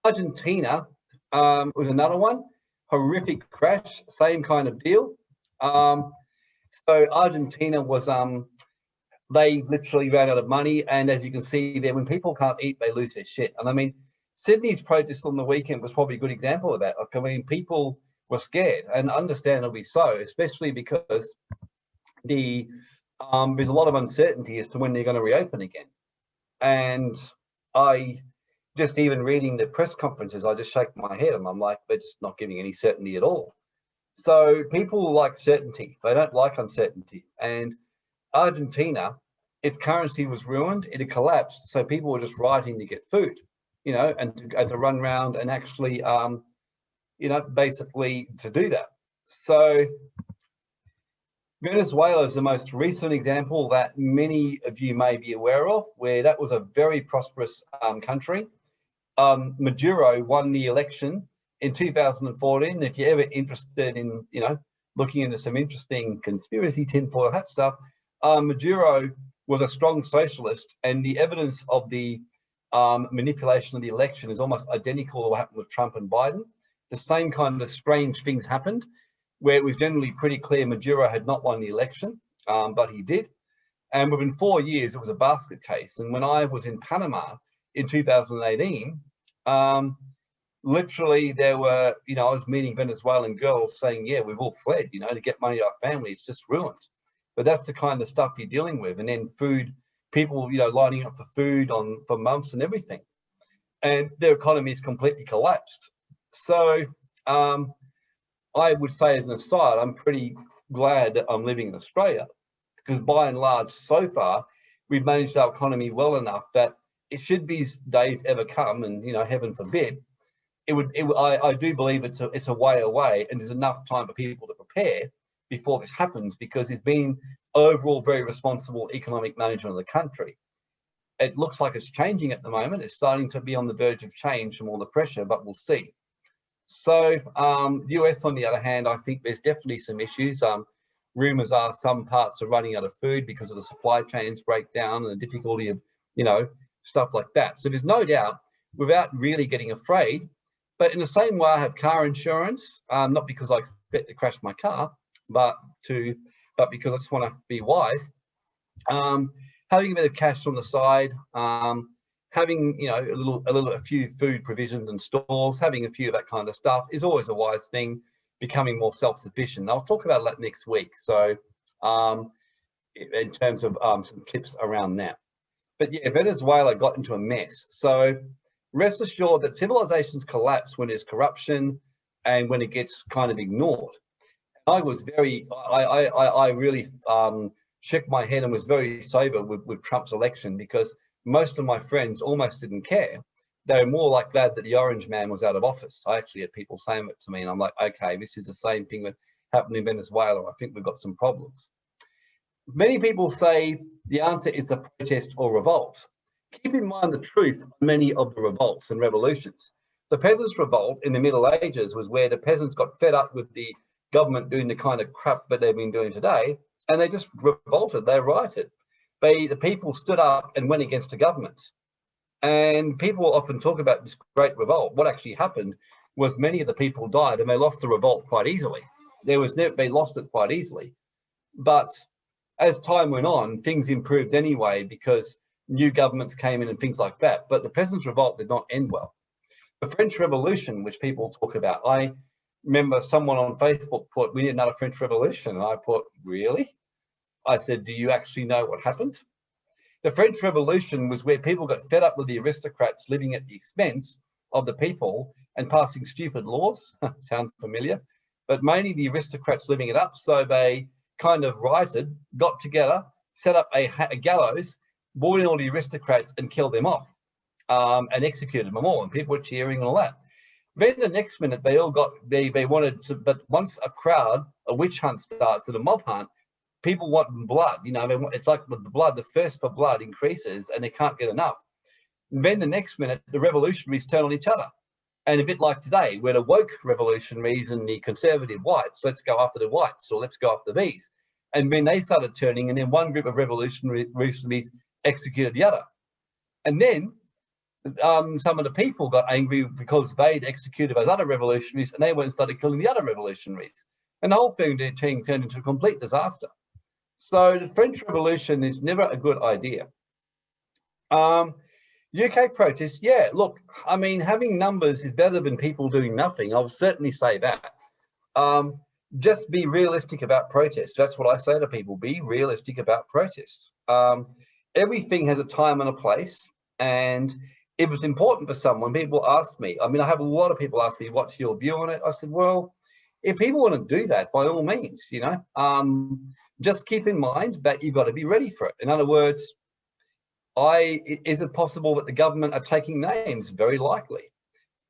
argentina um was another one horrific crash same kind of deal um, so Argentina was, um, they literally ran out of money. And as you can see there, when people can't eat, they lose their shit. And I mean, Sydney's protest on the weekend was probably a good example of that. Like, I mean, people were scared and understandably so, especially because the um, there's a lot of uncertainty as to when they're going to reopen again. And I just even reading the press conferences, I just shake my head and I'm like, they're just not giving any certainty at all. So people like certainty. They don't like uncertainty. And Argentina, its currency was ruined. It had collapsed. So people were just writing to get food, you know, and to, and to run around and actually, um, you know, basically to do that. So Venezuela is the most recent example that many of you may be aware of, where that was a very prosperous um, country. Um, Maduro won the election in 2014, if you're ever interested in, you know, looking into some interesting conspiracy tinfoil hat stuff, uh, Maduro was a strong socialist and the evidence of the um, manipulation of the election is almost identical to what happened with Trump and Biden. The same kind of strange things happened where it was generally pretty clear Maduro had not won the election, um, but he did. And within four years, it was a basket case. And when I was in Panama in 2018, um, literally there were, you know, I was meeting Venezuelan girls saying, yeah, we've all fled, you know, to get money to our family. It's just ruined. But that's the kind of stuff you're dealing with. And then food, people, you know, lining up for food on for months and everything. And their economy is completely collapsed. So um, I would say as an aside, I'm pretty glad that I'm living in Australia because by and large, so far, we've managed our economy well enough that it should be days ever come and, you know, heaven forbid, it would, it, I, I do believe it's a, it's a way away and there's enough time for people to prepare before this happens because it's been overall very responsible economic management of the country. It looks like it's changing at the moment. It's starting to be on the verge of change from all the pressure, but we'll see. So um, US, on the other hand, I think there's definitely some issues. Um, rumors are some parts are running out of food because of the supply chains breakdown and the difficulty of, you know, stuff like that. So there's no doubt without really getting afraid, but in the same way I have car insurance, um, not because I expect to crash my car, but to, but because I just want to be wise, um, having a bit of cash on the side, um, having you know a little a little a few food provisions and stores having a few of that kind of stuff is always a wise thing becoming more self-sufficient. I'll talk about that next week. So um in terms of um some tips around that. But yeah venezuela got into a mess. So rest assured that civilizations collapse when there's corruption and when it gets kind of ignored. I was very i i i really um shook my head and was very sober with, with trump's election because most of my friends almost didn't care. They were more like glad that the orange man was out of office. I actually had people saying it to me and I'm like, okay, this is the same thing that happened in Venezuela. I think we've got some problems. Many people say the answer is a protest or revolt. Keep in mind the truth of many of the revolts and revolutions. The Peasants' Revolt in the Middle Ages was where the peasants got fed up with the government doing the kind of crap that they've been doing today, and they just revolted, they rioted the people stood up and went against the government. And people often talk about this great revolt. What actually happened was many of the people died and they lost the revolt quite easily. There was never, they lost it quite easily. But as time went on, things improved anyway because new governments came in and things like that. But the Peasants' Revolt did not end well. The French Revolution, which people talk about, I remember someone on Facebook put, we need another French Revolution. And I put, really? I said, do you actually know what happened? The French Revolution was where people got fed up with the aristocrats living at the expense of the people and passing stupid laws. *laughs* Sound familiar? But mainly the aristocrats living it up. So they kind of rioted, got together, set up a, a gallows, brought in all the aristocrats and killed them off um, and executed them all. And people were cheering and all that. Then the next minute, they all got, they, they wanted to, but once a crowd, a witch hunt starts and a mob hunt, people want blood, you know, it's like the blood, the thirst for blood increases and they can't get enough. And then the next minute, the revolutionaries turn on each other. And a bit like today, where the woke revolutionaries and the conservative whites, let's go after the whites or let's go after these. And then they started turning and then one group of revolutionaries executed the other. And then um, some of the people got angry because they'd executed those other revolutionaries and they went and started killing the other revolutionaries. And the whole thing turned into a complete disaster. So the French Revolution is never a good idea. Um, UK protests, yeah, look, I mean, having numbers is better than people doing nothing. I'll certainly say that. Um, just be realistic about protests. That's what I say to people, be realistic about protests. Um, everything has a time and a place. And it was important for someone, people ask me, I mean, I have a lot of people ask me, what's your view on it? I said, well, if people want to do that, by all means, you know, um, just keep in mind that you've got to be ready for it. In other words, I is it possible that the government are taking names? Very likely.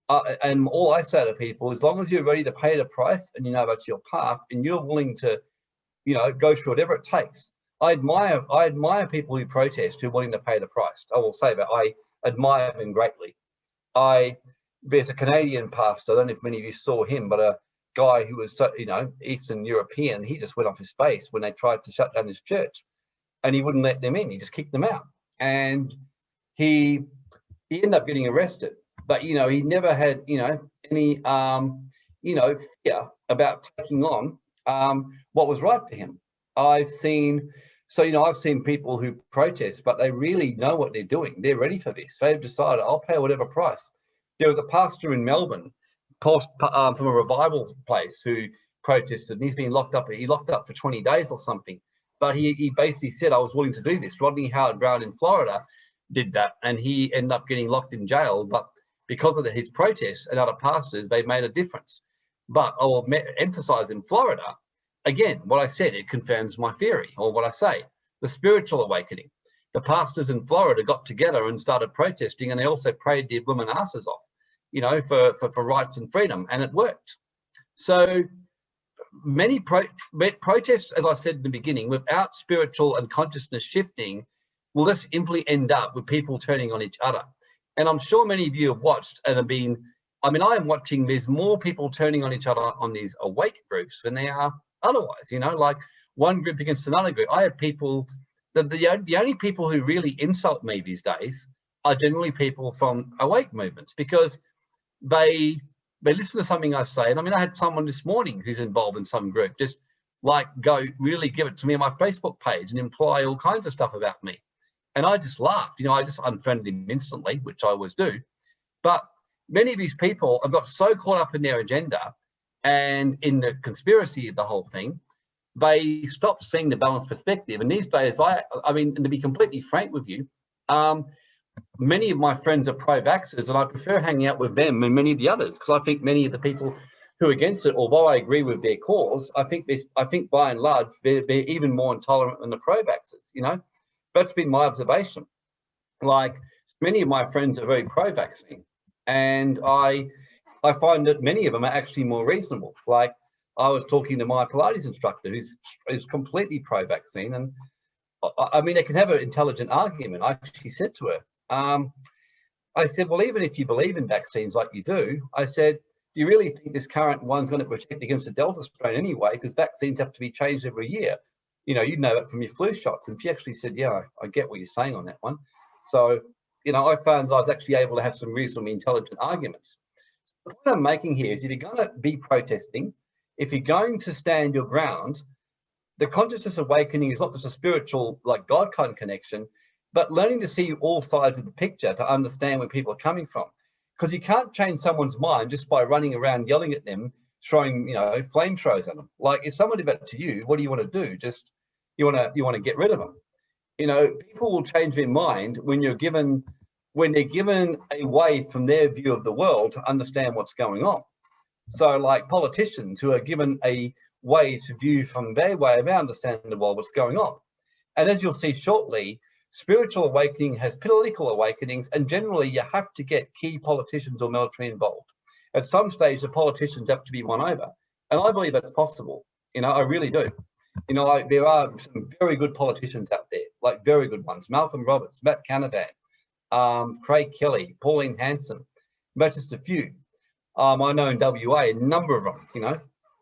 Uh, and all I say to people, as long as you're ready to pay the price and you know that's your path and you're willing to, you know, go through whatever it takes. I admire, I admire people who protest who are willing to pay the price. I will say that I admire them greatly. I, there's a Canadian pastor, I don't know if many of you saw him, but a, guy who was, you know, Eastern European, he just went off his face when they tried to shut down his church and he wouldn't let them in. He just kicked them out. And he he ended up getting arrested. But, you know, he never had, you know, any, um, you know, fear about taking on um, what was right for him. I've seen, so, you know, I've seen people who protest, but they really know what they're doing. They're ready for this. They've decided, I'll pay whatever price. There was a pastor in Melbourne post, um, from a revival place who protested and he's been locked up. He locked up for 20 days or something. But he, he basically said, I was willing to do this. Rodney Howard-Browne in Florida did that and he ended up getting locked in jail. But because of the, his protests and other pastors, they made a difference. But I will emphasize in Florida, again, what I said, it confirms my theory or what I say, the spiritual awakening. The pastors in Florida got together and started protesting and they also prayed their women asses off, you know, for, for, for rights and freedom and it worked. So many pro protests, as I said in the beginning, without spiritual and consciousness shifting, will just simply end up with people turning on each other. And I'm sure many of you have watched and have been, I mean, I am watching, there's more people turning on each other on these awake groups than they are otherwise, you know, like one group against another group. I have people, the, the, the only people who really insult me these days are generally people from awake movements because they they listen to something I say. And I mean, I had someone this morning who's involved in some group just like go really give it to me on my Facebook page and imply all kinds of stuff about me. And I just laughed, you know, I just unfriended him instantly, which I always do. But many of these people have got so caught up in their agenda and in the conspiracy of the whole thing, they stop seeing the balanced perspective. And these days, I, I mean, and to be completely frank with you, um, many of my friends are pro-vaxxers and I prefer hanging out with them and many of the others because I think many of the people who are against it, although I agree with their cause, I think this, I think by and large, they're, they're even more intolerant than the pro-vaxxers, you know? That's been my observation. Like many of my friends are very pro-vaccine and I, I find that many of them are actually more reasonable. Like I was talking to my Pilates instructor who's, who's completely pro-vaccine and I, I mean, they can have an intelligent argument. I actually said to her, um, I said, well, even if you believe in vaccines like you do, I said, do you really think this current one's going to protect against the Delta strain anyway? Because vaccines have to be changed every year. You know, you know that from your flu shots. And she actually said, yeah, I, I get what you're saying on that one. So, you know, I found I was actually able to have some reasonably intelligent arguments. The point I'm making here is if you're going to be protesting, if you're going to stand your ground, the consciousness awakening is not just a spiritual, like God kind of connection, but learning to see all sides of the picture to understand where people are coming from. Because you can't change someone's mind just by running around yelling at them, throwing, you know, flamethrowers at them. Like if someone did that to you, what do you want to do? Just, you want to, you want to get rid of them. You know, people will change their mind when you're given, when they're given a way from their view of the world to understand what's going on. So like politicians who are given a way to view from their way of understanding the world, what's going on. And as you'll see shortly, Spiritual awakening has political awakenings, and generally you have to get key politicians or military involved. At some stage, the politicians have to be won over. And I believe that's possible. You know, I really do. You know, like, there are some very good politicians out there, like very good ones. Malcolm Roberts, Matt Canavan, um, Craig Kelly, Pauline Hanson. That's just a few. Um, I know in WA, a number of them, you know,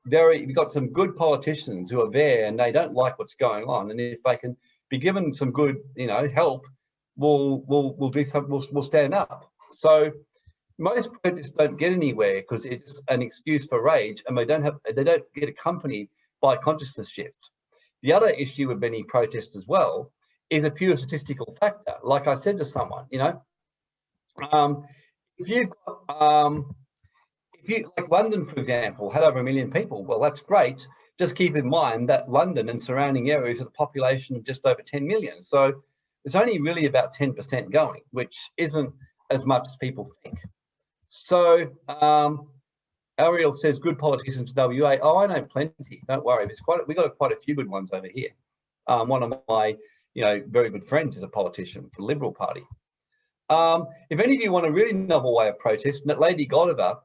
very, you've got some good politicians who are there and they don't like what's going on. And if they can be given some good, you know, help, we'll we'll we'll do some we'll, we'll stand up. So most protests don't get anywhere because it's an excuse for rage and they don't have they don't get accompanied by consciousness shift. The other issue with many protests as well is a pure statistical factor. Like I said to someone, you know, um, if you've got, um, if you like London, for example, had over a million people, well, that's great just keep in mind that London and surrounding areas have a population of just over 10 million. So it's only really about 10% going, which isn't as much as people think. So um, Ariel says, good politicians WA. Oh, I know plenty. Don't worry. There's quite, we've got quite a few good ones over here. Um, one of my, you know, very good friends is a politician for the Liberal Party. Um, if any of you want a really novel way of protest, Lady Godiva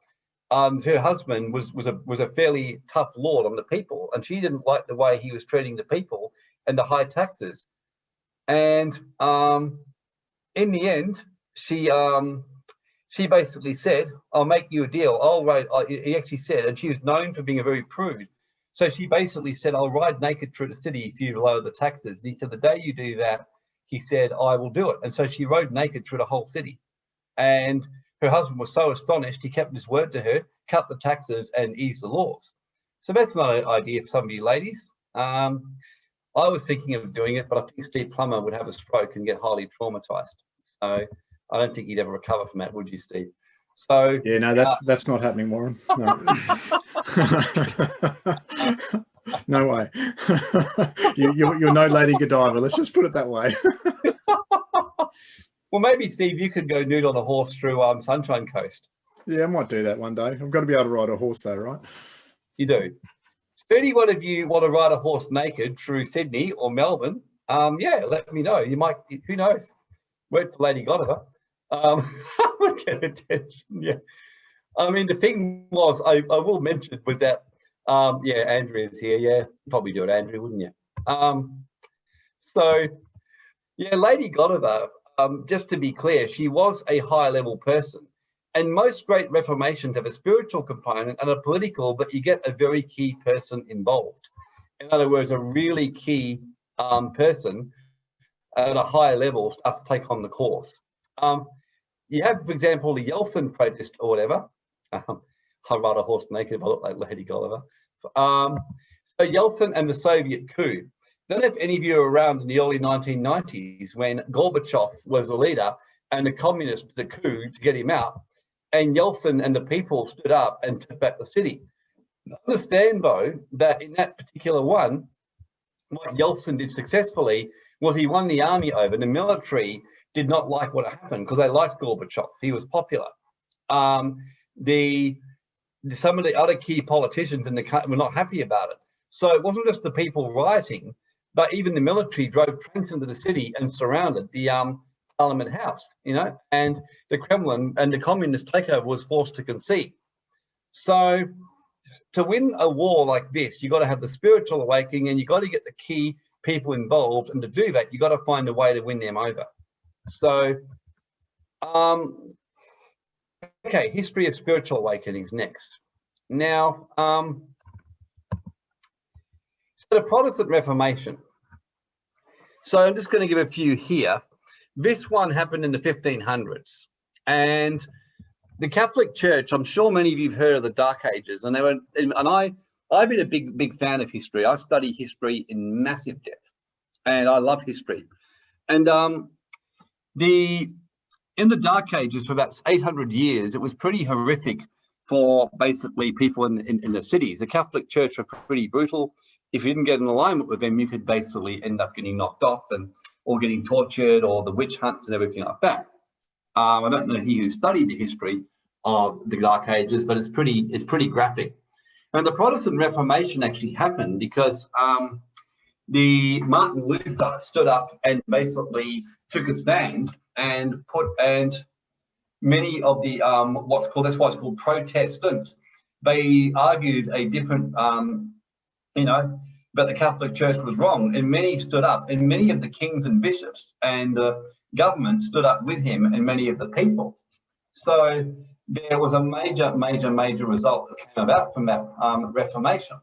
um, her husband was was a was a fairly tough lord on the people, and she didn't like the way he was treating the people and the high taxes. And um, in the end, she um, she basically said, "I'll make you a deal. I'll ride." He actually said, and she was known for being a very prude. So she basically said, "I'll ride naked through the city if you lower the taxes." And he said, "The day you do that," he said, "I will do it." And so she rode naked through the whole city And her husband was so astonished, he kept his word to her, cut the taxes and eased the laws. So that's not an idea for some of you ladies. Um, I was thinking of doing it, but I think Steve Plummer would have a stroke and get highly traumatized. So I don't think he'd ever recover from that, would you, Steve? So yeah, no, that's uh, that's not happening, Warren. No, *laughs* no way. *laughs* you, you're, you're no Lady Godiva. Let's just put it that way. *laughs* well, maybe Steve, you could go nude on a horse through um, Sunshine Coast. Yeah, I might do that one day. I've got to be able to ride a horse, though, right? You do. So anyone of you want to ride a horse naked through Sydney or Melbourne, um, yeah, let me know. You might, who knows? Word for Lady Godiva. Um, *laughs* get attention, yeah. I mean, the thing was, I, I will mention was that, um, yeah, Andrea's here. Yeah, probably do it, Andrew, wouldn't you? Um, so, yeah, Lady Godiva, um, just to be clear, she was a high level person. And most great reformations have a spiritual component and a political, but you get a very key person involved. In other words, a really key um, person at a higher level to take on the course. Um, you have, for example, the Yeltsin protest or whatever. Um, I ride a horse naked if I look like Lady Gulliver. Um, so Yeltsin and the Soviet coup. Don't know if any of you were around in the early 1990s when Gorbachev was the leader and the communists the coup to get him out and Yeltsin and the people stood up and took back the city. Understand though that in that particular one, what Yeltsin did successfully was he won the army over. The military did not like what happened because they liked Gorbachev. He was popular. Um, the some of the other key politicians in the country were not happy about it. So it wasn't just the people rioting, but even the military drove tanks into the city and surrounded the um, Parliament House, you know, and the Kremlin and the communist takeover was forced to concede. So to win a war like this, you got to have the spiritual awakening and you got to get the key people involved. And to do that, you got to find a way to win them over. So, um, okay, history of spiritual awakenings next. Now, um, the Protestant Reformation. So I'm just going to give a few here. This one happened in the 1500s. And the Catholic Church, I'm sure many of you have heard of the Dark Ages, and they were, and I, I've been a big, big fan of history. I study history in massive depth, and I love history. And um, the in the Dark Ages for about 800 years, it was pretty horrific for basically people in, in, in the cities. The Catholic Church were pretty brutal. If you didn't get in alignment with them, you could basically end up getting knocked off and or getting tortured or the witch hunts and everything like that. Um, I don't know he who studied the history of the Dark Ages, but it's pretty it's pretty graphic. And the Protestant Reformation actually happened because um, the Martin Luther stood up and basically took a stand and put and many of the um, what's called that's why it's called Protestant. They argued a different um, you know but the Catholic Church was wrong. And many stood up, and many of the kings and bishops and uh, government stood up with him and many of the people. So there was a major, major, major result that came about from that um, Reformation.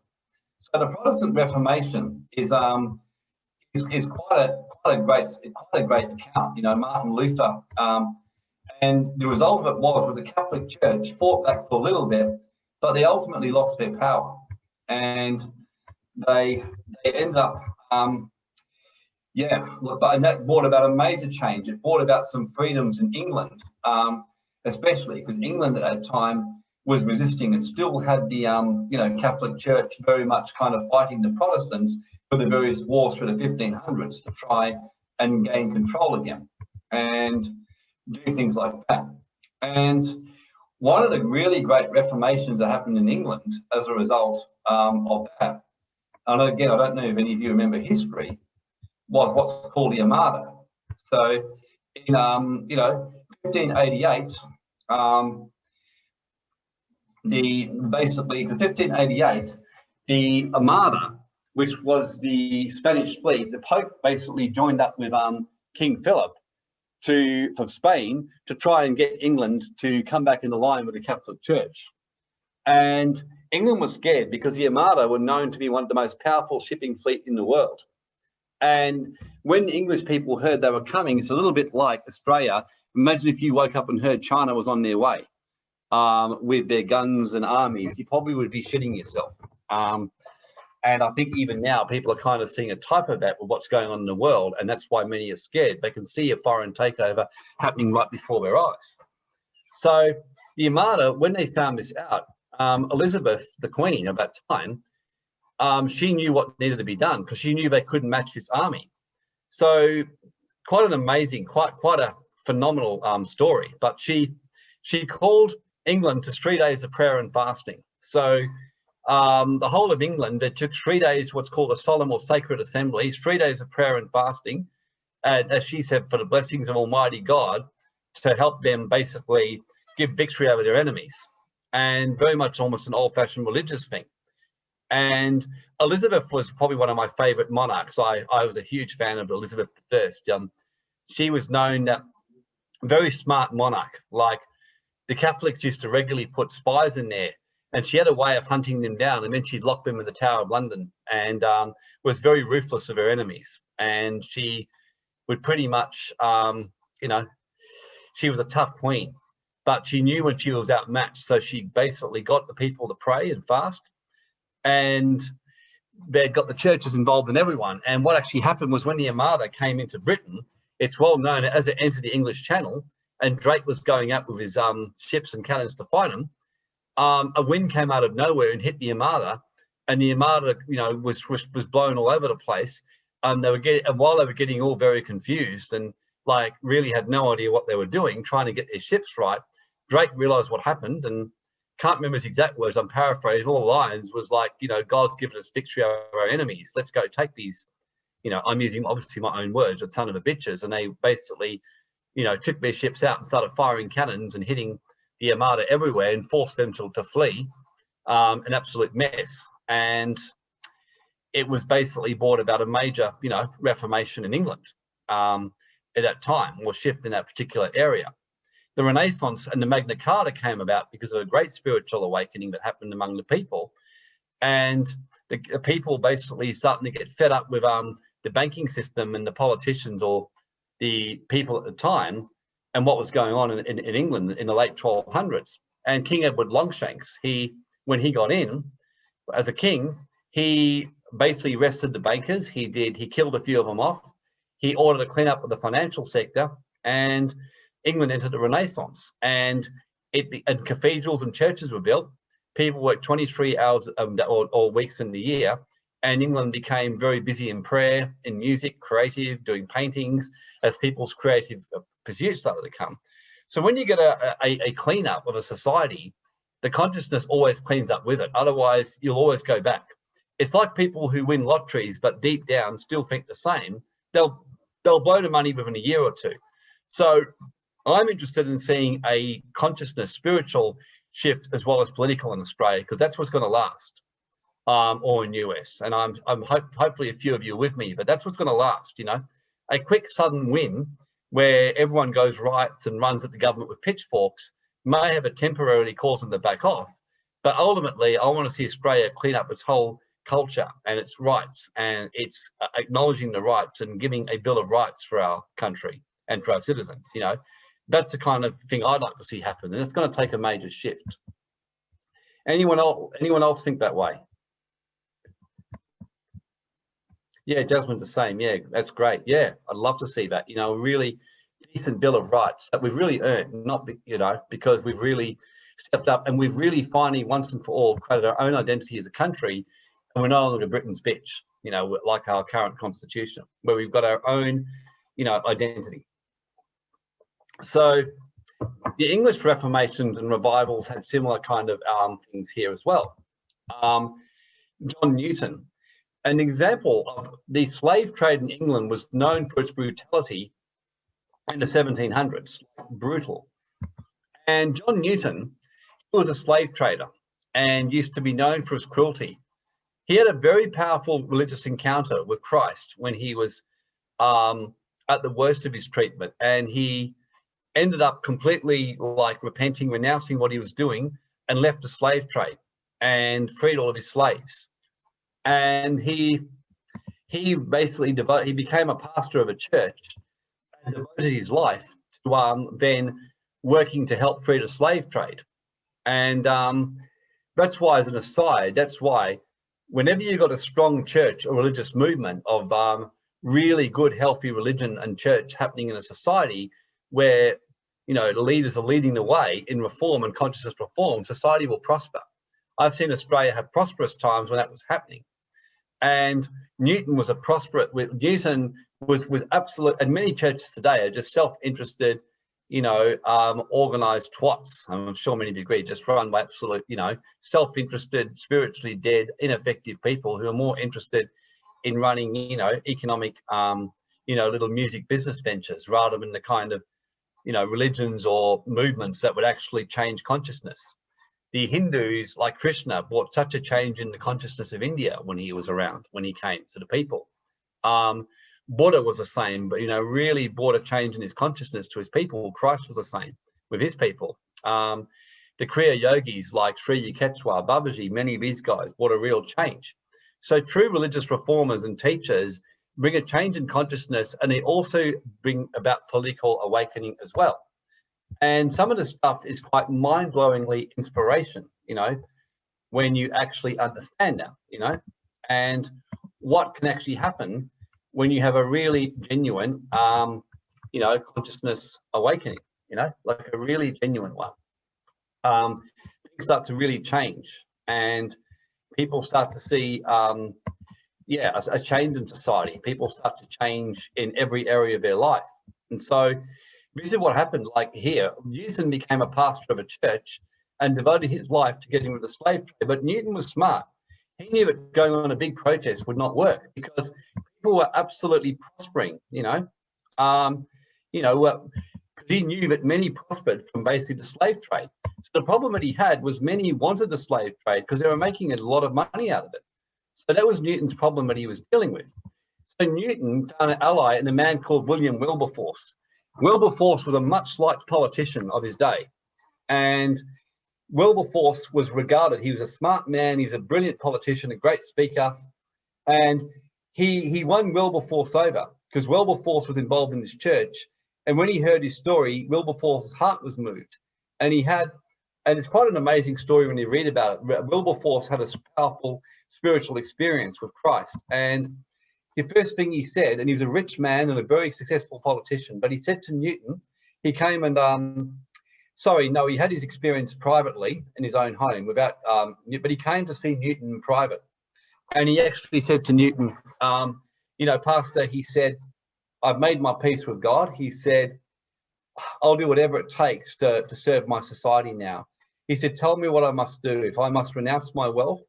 So the Protestant Reformation is um, is, is quite a quite a great quite a great account. You know, Martin Luther, um, and the result of it was was the Catholic Church fought back for a little bit, but they ultimately lost their power. And they they end up um, yeah look but that brought about a major change. It brought about some freedoms in england um, especially because england at that time was resisting and still had the um, you know catholic church very much kind of fighting the protestants for the various wars through the 1500s to try and gain control again and do things like that. And one of the really great reformations that happened in england as a result um, of that and again, I don't know if any of you remember history, was what's called the Armada. So in, um, you know, 1588, um, the basically, in 1588, the Armada, which was the Spanish fleet, the Pope basically joined up with um, King Philip to for Spain to try and get England to come back into line with the Catholic Church. And England was scared because the Armada were known to be one of the most powerful shipping fleet in the world. And when English people heard they were coming, it's a little bit like Australia. Imagine if you woke up and heard China was on their way um, with their guns and armies, you probably would be shitting yourself. Um, and I think even now people are kind of seeing a type of that with what's going on in the world. And that's why many are scared. They can see a foreign takeover happening right before their eyes. So the Armada, when they found this out, um, Elizabeth, the Queen of that time, um, she knew what needed to be done because she knew they couldn't match this army. So quite an amazing, quite quite a phenomenal um, story. But she she called England to three days of prayer and fasting. So um, the whole of England, they took three days, what's called a solemn or sacred assembly, three days of prayer and fasting, and as she said, for the blessings of Almighty God to help them basically give victory over their enemies. And very much almost an old-fashioned religious thing. And Elizabeth was probably one of my favorite monarchs. I, I was a huge fan of Elizabeth I. Um, she was known that very smart monarch, like the Catholics used to regularly put spies in there and she had a way of hunting them down and then she'd lock them in the Tower of London and um, was very ruthless of her enemies. And she would pretty much, um, you know, she was a tough queen, but she knew when she was outmatched. So she basically got the people to pray and fast and they got the churches involved and everyone. And what actually happened was when the Armada came into Britain, it's well known as it entered the English Channel and Drake was going up with his um, ships and cannons to fight them um, a wind came out of nowhere and hit the Armada, and the Armada, you know, was was, was blown all over the place. And they were getting, and while they were getting all very confused and like really had no idea what they were doing, trying to get their ships right, Drake realized what happened and can't remember his exact words. I'm paraphrasing. All the lines was like, you know, God's given us victory over our enemies. Let's go take these. You know, I'm using obviously my own words, but son of a bitches, and they basically, you know, took their ships out and started firing cannons and hitting the Armada everywhere and forced them to, to flee, um, an absolute mess. And it was basically brought about a major, you know, reformation in England um, at that time, or shift in that particular area. The Renaissance and the Magna Carta came about because of a great spiritual awakening that happened among the people. And the, the people basically starting to get fed up with um, the banking system and the politicians or the people at the time and what was going on in, in, in, England in the late 1200s. And King Edward Longshanks, he, when he got in as a king, he basically arrested the bankers. He did, he killed a few of them off. He ordered a cleanup of the financial sector and England entered the Renaissance and it, and cathedrals and churches were built. People worked 23 hours um, or, or weeks in the year and England became very busy in prayer, in music, creative, doing paintings, as people's creative uh, pursuits started to come. So when you get a, a, a cleanup of a society, the consciousness always cleans up with it. Otherwise, you'll always go back. It's like people who win lotteries, but deep down still think the same. They'll they'll blow the money within a year or two. So I'm interested in seeing a consciousness, spiritual shift as well as political in Australia, because that's what's going to last um, or in US. And I'm, I'm hope, hopefully a few of you with me, but that's what's going to last, you know, a quick sudden win where everyone goes riots and runs at the government with pitchforks may have a temporarily cause them to back off. But ultimately, I want to see Australia clean up its whole culture and its rights and it's uh, acknowledging the rights and giving a bill of rights for our country and for our citizens, you know, that's the kind of thing I'd like to see happen. And it's going to take a major shift. Anyone else, anyone else think that way? Yeah, Jasmine's the same. Yeah, that's great. Yeah, I'd love to see that. You know, really decent bill of rights that we've really earned, not, you know, because we've really stepped up and we've really finally once and for all created our own identity as a country and we're no longer Britain's bitch, you know, like our current constitution, where we've got our own, you know, identity. So the English Reformations and revivals had similar kind of um, things here as well. Um, John Newton, an example of the slave trade in England was known for its brutality in the 1700s, brutal. And John Newton was a slave trader and used to be known for his cruelty. He had a very powerful religious encounter with Christ when he was um, at the worst of his treatment. And he ended up completely like repenting, renouncing what he was doing and left the slave trade and freed all of his slaves and he he basically devoted, he became a pastor of a church and devoted his life to um, then working to help free the slave trade. And um, that's why, as an aside, that's why whenever you've got a strong church or religious movement of um, really good, healthy religion and church happening in a society where, you know, leaders are leading the way in reform and consciousness reform, society will prosper. I've seen Australia have prosperous times when that was happening. And Newton was a prosperous, Newton was, was absolute, and many churches today are just self-interested, you know, um, organized twats. I'm sure many of you agree, just run by absolute, you know, self-interested, spiritually dead, ineffective people who are more interested in running, you know, economic, um, you know, little music business ventures rather than the kind of, you know, religions or movements that would actually change consciousness. The Hindus, like Krishna, brought such a change in the consciousness of India when he was around, when he came to the people. Um, Buddha was the same, but, you know, really brought a change in his consciousness to his people. Christ was the same with his people. Um, the Kriya yogis like Sri Yukteswar, Babaji, many of these guys brought a real change. So true religious reformers and teachers bring a change in consciousness and they also bring about political awakening as well. And some of the stuff is quite mind-blowingly inspiration, you know, when you actually understand that, you know, and what can actually happen when you have a really genuine, um, you know, consciousness awakening, you know, like a really genuine one. Um, things start to really change and people start to see, um, yeah, a, a change in society. People start to change in every area of their life. And so this is what happened like here. Newton became a pastor of a church and devoted his life to getting rid of the slave trade. But Newton was smart. He knew that going on a big protest would not work because people were absolutely prospering, you know. Um, you know, uh, he knew that many prospered from basically the slave trade. So the problem that he had was many wanted the slave trade because they were making a lot of money out of it. So that was Newton's problem that he was dealing with. So Newton found an ally in a man called William Wilberforce. Wilberforce was a much liked politician of his day. And Wilberforce was regarded, he was a smart man, he's a brilliant politician, a great speaker. And he, he won Wilberforce over because Wilberforce was involved in this church. And when he heard his story, Wilberforce's heart was moved. And he had, and it's quite an amazing story when you read about it. Wilberforce had a powerful spiritual experience with Christ. And the first thing he said, and he was a rich man and a very successful politician, but he said to Newton, he came and, um, sorry, no, he had his experience privately in his own home without, um, but he came to see Newton in private. And he actually said to Newton, um, you know, Pastor, he said, I've made my peace with God. He said, I'll do whatever it takes to, to serve my society now. He said, tell me what I must do. If I must renounce my wealth,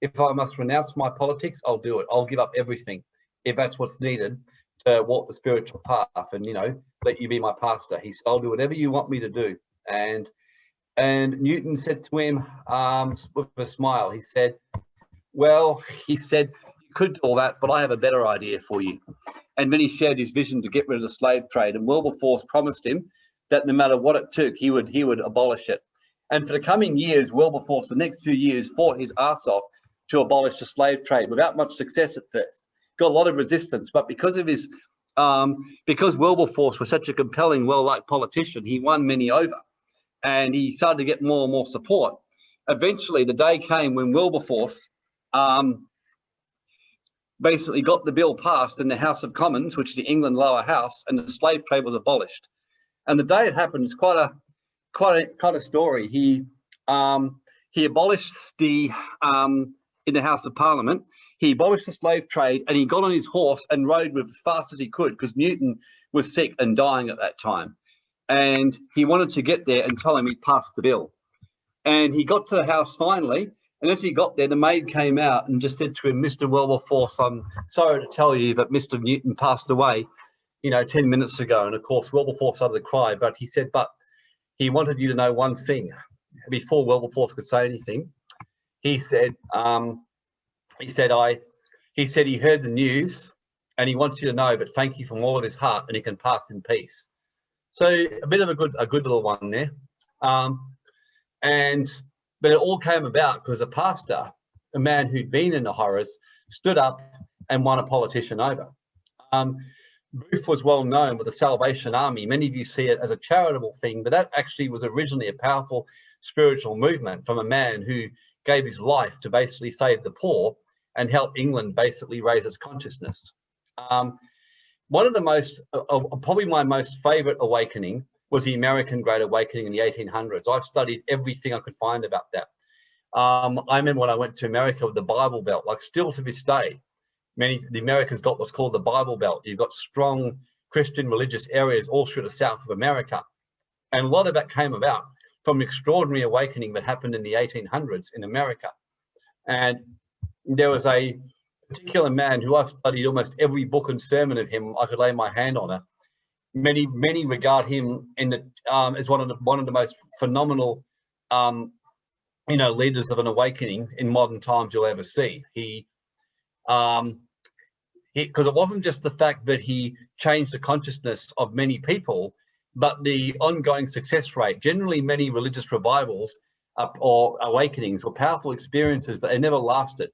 if I must renounce my politics, I'll do it. I'll give up everything if that's what's needed to walk the spiritual path and, you know, let you be my pastor. He said, I'll do whatever you want me to do. And and Newton said to him um, with a smile, he said, well, *laughs* he said, you could do all that, but I have a better idea for you. And then he shared his vision to get rid of the slave trade. And Wilberforce promised him that no matter what it took, he would he would abolish it. And for the coming years, Wilberforce, the next few years, fought his ass off to abolish the slave trade without much success at first got a lot of resistance, but because of his, um, because Wilberforce was such a compelling, well-liked politician, he won many over and he started to get more and more support. Eventually, the day came when Wilberforce um, basically got the bill passed in the House of Commons, which is the England lower house, and the slave trade was abolished. And the day it happened is quite a quite a kind of story. He um, he abolished the um, in the House of Parliament he abolished the slave trade and he got on his horse and rode with as fast as he could because Newton was sick and dying at that time. And he wanted to get there and tell him he'd passed the bill. And he got to the house finally. And as he got there, the maid came out and just said to him, Mr. Wilberforce, I'm sorry to tell you that Mr. Newton passed away, you know, 10 minutes ago. And of course, Wilberforce started to cry, but he said, but he wanted you to know one thing. Before Wilberforce could say anything, he said, um, he said, I, he said he heard the news and he wants you to know, but thank you from all of his heart and he can pass in peace. So a bit of a good, a good little one there. Um, and, but it all came about because a pastor, a man who'd been in the horrors, stood up and won a politician over. Um, Booth was well known with the Salvation Army. Many of you see it as a charitable thing, but that actually was originally a powerful spiritual movement from a man who gave his life to basically save the poor and help England basically raise its consciousness. Um, one of the most, uh, uh, probably my most favorite awakening was the American Great Awakening in the 1800s. I've studied everything I could find about that. Um, I remember when I went to America with the Bible Belt, like still to this day, many, the Americans got what's called the Bible Belt. You've got strong Christian religious areas all through the South of America. And a lot of that came about from an extraordinary awakening that happened in the 1800s in America. And there was a particular man who I've studied almost every book and sermon of him. I could lay my hand on it. Many, many regard him in the, um, as one of the one of the most phenomenal, um, you know, leaders of an awakening in modern times you'll ever see. He, um, because it wasn't just the fact that he changed the consciousness of many people, but the ongoing success rate. Generally, many religious revivals or awakenings were powerful experiences, but they never lasted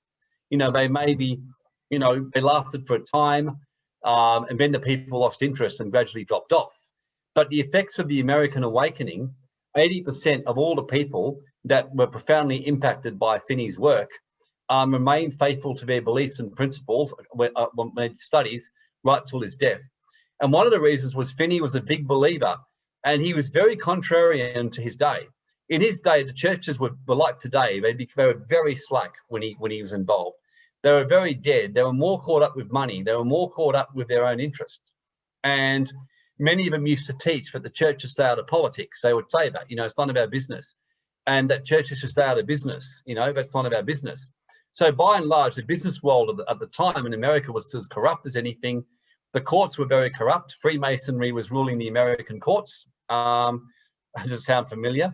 you know, they maybe, you know, they lasted for a time um, and then the people lost interest and gradually dropped off. But the effects of the American awakening, 80% of all the people that were profoundly impacted by Finney's work um, remained faithful to their beliefs and principles when, uh, when studies right till his death. And one of the reasons was Finney was a big believer and he was very contrarian to his day in his day, the churches were, were like today. They, they were very slack when he when he was involved. They were very dead. They were more caught up with money. They were more caught up with their own interests. And many of them used to teach that the churches stay out of politics. They would say that, you know, it's none of our business. And that churches should stay out of business, you know, that's none of our business. So by and large, the business world at the, at the time in America was as corrupt as anything. The courts were very corrupt. Freemasonry was ruling the American courts. Um, *laughs* does it sound familiar?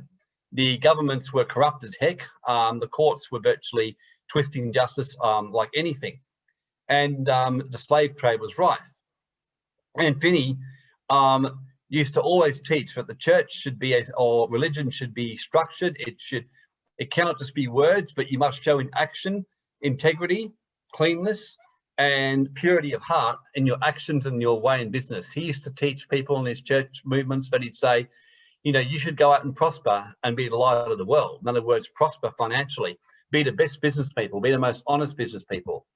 The governments were corrupt as heck. Um, the courts were virtually twisting justice um, like anything. And um, the slave trade was rife. And Finney um, used to always teach that the church should be, as, or religion should be structured. It should, it cannot just be words, but you must show in action, integrity, cleanness, and purity of heart in your actions and your way in business. He used to teach people in his church movements that he'd say, you know, you should go out and prosper and be the light of the world. In other words, prosper financially, be the best business people, be the most honest business people.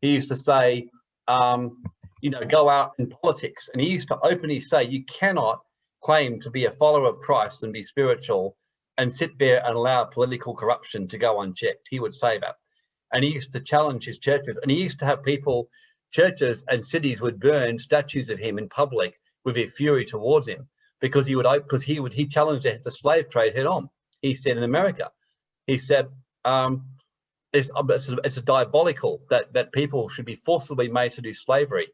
He used to say, um, you know, go out in politics. And he used to openly say, you cannot claim to be a follower of Christ and be spiritual and sit there and allow political corruption to go unchecked. He would say that. And he used to challenge his churches. And he used to have people, churches and cities would burn statues of him in public with their fury towards him because he would because he would he challenged the slave trade head on. He said in America, he said um, it's, um, it's, a, it's a diabolical that that people should be forcibly made to do slavery,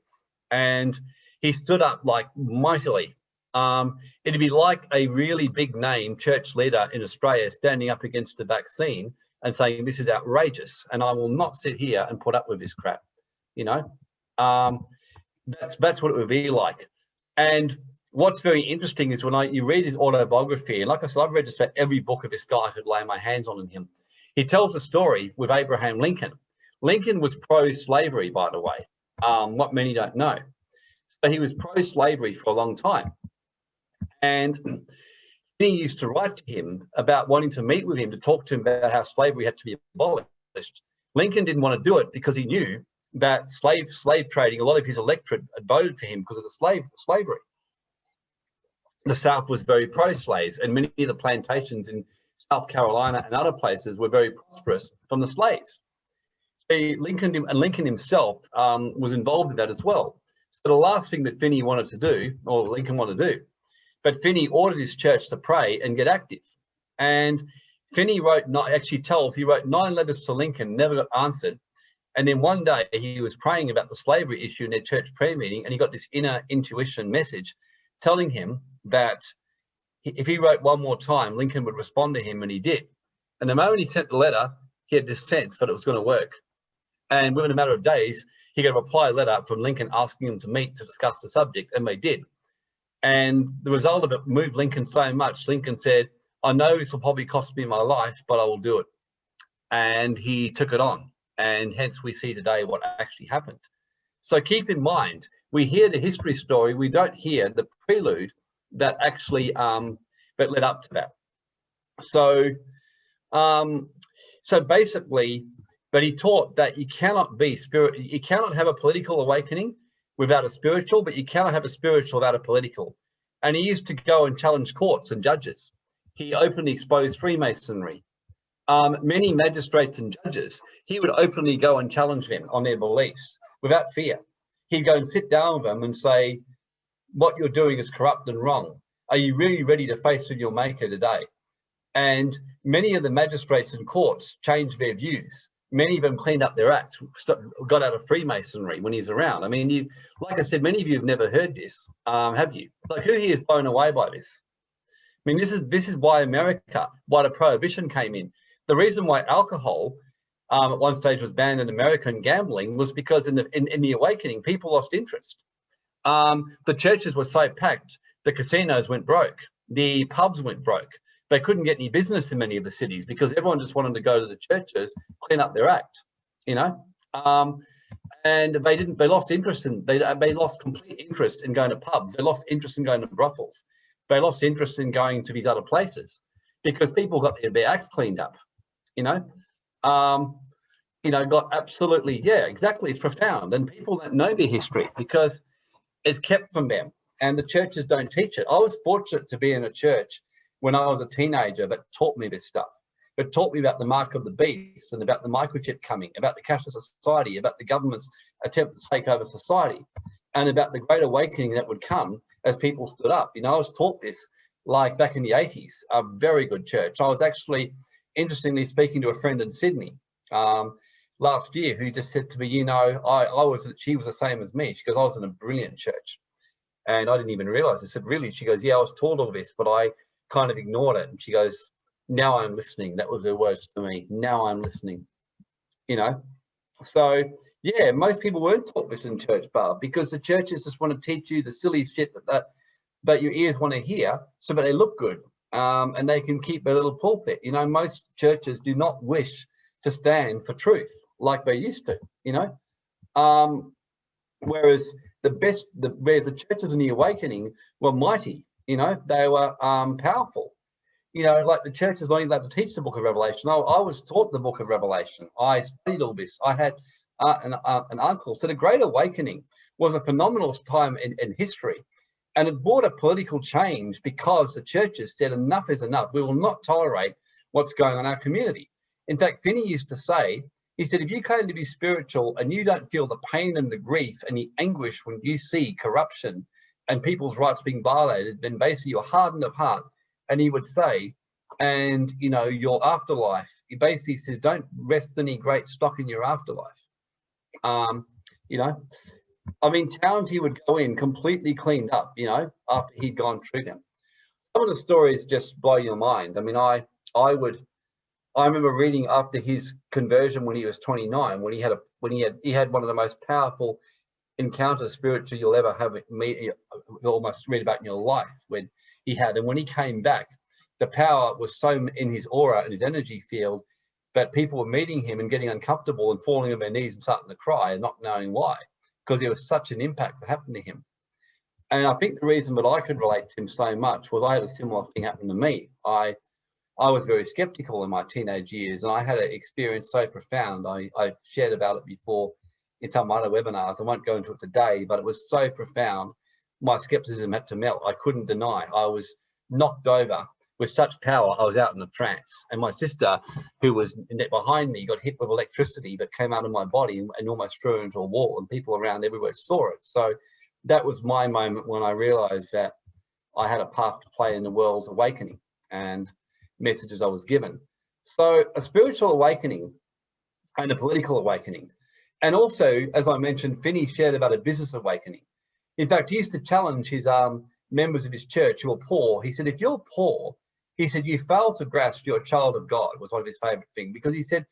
and he stood up like mightily. Um, it'd be like a really big name church leader in Australia standing up against the vaccine and saying this is outrageous, and I will not sit here and put up with this crap. You know, um, that's that's what it would be like, and what's very interesting is when I you read his autobiography, and like I said, I've read just about every book of this guy I could lay my hands on in him. He tells a story with Abraham Lincoln. Lincoln was pro-slavery, by the way, um, what many don't know. But he was pro-slavery for a long time. And he used to write to him about wanting to meet with him to talk to him about how slavery had to be abolished. Lincoln didn't want to do it because he knew that slave slave trading, a lot of his electorate had voted for him because of the slave slavery the South was very pro-slaves and many of the plantations in South Carolina and other places were very prosperous from the slaves. Lincoln and Lincoln himself um, was involved in that as well. So the last thing that Finney wanted to do, or Lincoln wanted to do, but Finney ordered his church to pray and get active. And Finney wrote, not actually tells, he wrote nine letters to Lincoln, never got answered. And then one day he was praying about the slavery issue in their church prayer meeting, and he got this inner intuition message telling him that if he wrote one more time, Lincoln would respond to him, and he did. And the moment he sent the letter, he had this sense that it was going to work. And within a matter of days, he got a reply letter from Lincoln asking him to meet to discuss the subject, and they did. And the result of it moved Lincoln so much. Lincoln said, I know this will probably cost me my life, but I will do it. And he took it on. And hence we see today what actually happened. So keep in mind, we hear the history story, we don't hear the prelude that actually um, that led up to that. So, um, so basically, but he taught that you cannot be spirit, you cannot have a political awakening without a spiritual, but you cannot have a spiritual without a political. And he used to go and challenge courts and judges. He openly exposed Freemasonry. Um, many magistrates and judges, he would openly go and challenge them on their beliefs without fear. He'd go and sit down with them and say, what you're doing is corrupt and wrong. Are you really ready to face with your maker today? And many of the magistrates and courts changed their views. Many of them cleaned up their acts, got out of Freemasonry when he's around. I mean, you, like I said, many of you have never heard this, um, have you? Like who here is blown away by this? I mean, this is this is why America, why the prohibition came in. The reason why alcohol um, at one stage was banned in America and gambling was because in the in, in the awakening, people lost interest. Um, the churches were so packed, the casinos went broke, the pubs went broke, they couldn't get any business in many of the cities because everyone just wanted to go to the churches, clean up their act, you know. Um, and they didn't. They lost interest in. They they lost complete interest in going to pubs. They lost interest in going to brothels. They lost interest in going to these other places because people got their, their acts cleaned up, you know. Um, you know, got absolutely, yeah, exactly. It's profound. And people don't know their history because it's kept from them and the churches don't teach it. I was fortunate to be in a church when I was a teenager that taught me this stuff. It taught me about the mark of the beast and about the microchip coming, about the cashless society, about the government's attempt to take over society, and about the great awakening that would come as people stood up. You know, I was taught this like back in the 80s, a very good church. I was actually, interestingly speaking to a friend in Sydney um, last year who just said to me, you know, I, I was, she was the same as me. She goes, I was in a brilliant church. And I didn't even realize. I said, really? She goes, yeah, I was taught all this, but I kind of ignored it. And she goes, now I'm listening. That was her words to me. Now I'm listening, you know? So yeah, most people weren't taught this in church, bar because the churches just want to teach you the silly shit that, that, that your ears want to hear so that they look good um, and they can keep a little pulpit. You know, most churches do not wish to stand for truth like they used to, you know? Um, whereas the best, the, whereas the churches in the awakening were mighty you know, they were um, powerful. You know, like the church is only allowed to teach the book of Revelation. I, I was taught the book of Revelation. I studied all this. I had uh, an, uh, an uncle. So the Great Awakening was a phenomenal time in, in history. And it brought a political change because the churches said enough is enough. We will not tolerate what's going on in our community. In fact, Finney used to say, he said, if you claim to be spiritual and you don't feel the pain and the grief and the anguish when you see corruption and people's rights being violated, then basically you're hardened of heart. And he would say, and you know, your afterlife, he basically says, don't rest any great stock in your afterlife. Um, you know, I mean, towns he would go in completely cleaned up, you know, after he'd gone through them. Some of the stories just blow your mind. I mean, I, I would, I remember reading after his conversion when he was 29, when he had a, when he had, he had one of the most powerful encounter spiritual you'll ever have me uh, almost read about in your life when he had. And when he came back the power was so in his aura and his energy field that people were meeting him and getting uncomfortable and falling on their knees and starting to cry and not knowing why because it was such an impact that happened to him. And i think the reason that i could relate to him so much was i had a similar thing happen to me. I i was very skeptical in my teenage years and i had an experience so profound. I i've shared about it before in some other webinars. I won't go into it today, but it was so profound. My skepticism had to melt. I couldn't deny. I was knocked over with such power. I was out in a trance. And my sister, who was behind me, got hit with electricity that came out of my body and, and almost threw into a wall. And people around everywhere saw it. So that was my moment when I realized that I had a path to play in the world's awakening and messages I was given. So a spiritual awakening and a political awakening and also, as I mentioned, Finney shared about a business awakening. In fact, he used to challenge his um, members of his church who were poor. He said, if you're poor, he said, you fail to grasp you're a child of God was one of his favorite things because he said,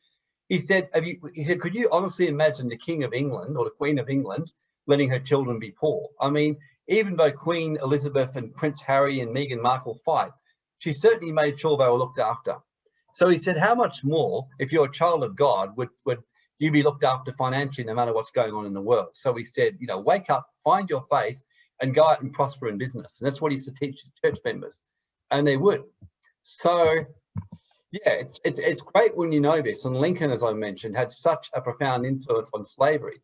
he said, have you, he said, could you honestly imagine the King of England or the Queen of England letting her children be poor? I mean, even though Queen Elizabeth and Prince Harry and Meghan Markle fight, she certainly made sure they were looked after. So he said, how much more, if you're a child of God, would, would you be looked after financially no matter what's going on in the world. So we said, you know, wake up, find your faith and go out and prosper in business. And that's what he used to teach his church members and they would. So yeah, it's, it's, it's great when you know this. And Lincoln, as I mentioned, had such a profound influence on slavery.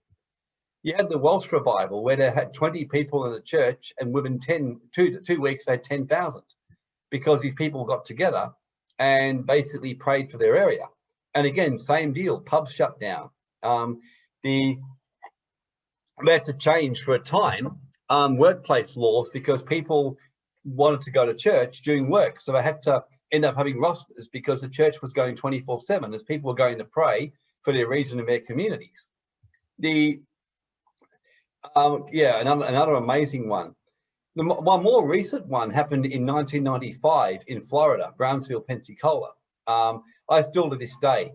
You had the Welsh revival where they had 20 people in the church and within 10, two, two weeks, they had 10,000 because these people got together and basically prayed for their area. And again, same deal, pubs shut down. Um, the, they had to change for a time um, workplace laws because people wanted to go to church during work. So they had to end up having rosters because the church was going 24 seven as people were going to pray for their region and their communities. The, um, yeah, another, another amazing one. The, one more recent one happened in 1995 in Florida, Brownsville, Pensacola. Um, I still to this day,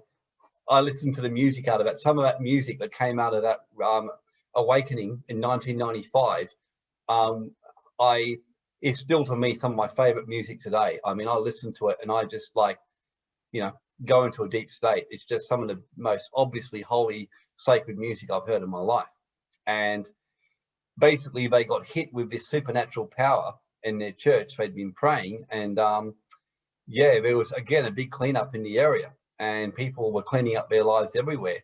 I listen to the music out of that. Some of that music that came out of that um, awakening in 1995, um, I is still to me some of my favorite music today. I mean, I listen to it and I just like, you know, go into a deep state. It's just some of the most obviously holy, sacred music I've heard in my life. And basically they got hit with this supernatural power in their church. They'd been praying and um, yeah, there was again, a big cleanup in the area and people were cleaning up their lives everywhere.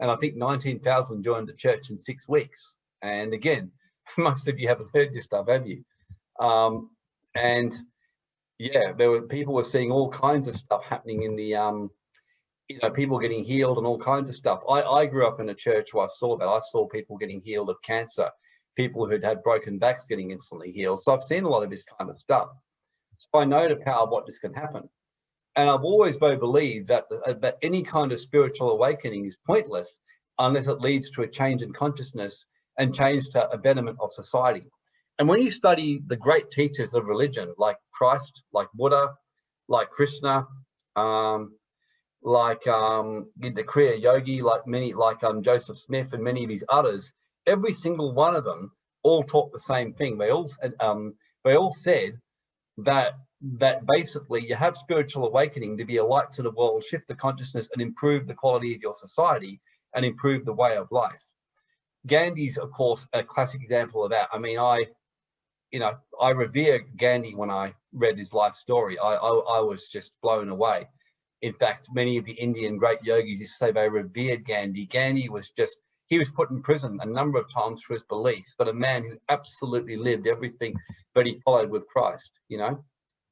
And I think 19,000 joined the church in six weeks. And again, *laughs* most of you haven't heard this stuff, have you? Um, and yeah, there were people were seeing all kinds of stuff happening in the, um, you know, people getting healed and all kinds of stuff. I, I grew up in a church where I saw that. I saw people getting healed of cancer, people who'd had broken backs getting instantly healed. So I've seen a lot of this kind of stuff. I know the power of what this can happen. And I've always very believed that, that any kind of spiritual awakening is pointless unless it leads to a change in consciousness and change to a betterment of society. And when you study the great teachers of religion, like Christ, like Buddha, like Krishna, um, like um, the Kriya Yogi, like many, like um, Joseph Smith and many of these others, every single one of them all taught the same thing. They all, um, they all said that that basically you have spiritual awakening to be a light to the world, shift the consciousness and improve the quality of your society and improve the way of life. Gandhi's, of course, a classic example of that. I mean, I you know, I revere Gandhi when I read his life story. I, I, I, was just blown away. In fact, many of the Indian great yogis used to say they revered Gandhi. Gandhi was just, he was put in prison a number of times for his beliefs, but a man who absolutely lived everything that he followed with Christ, you know.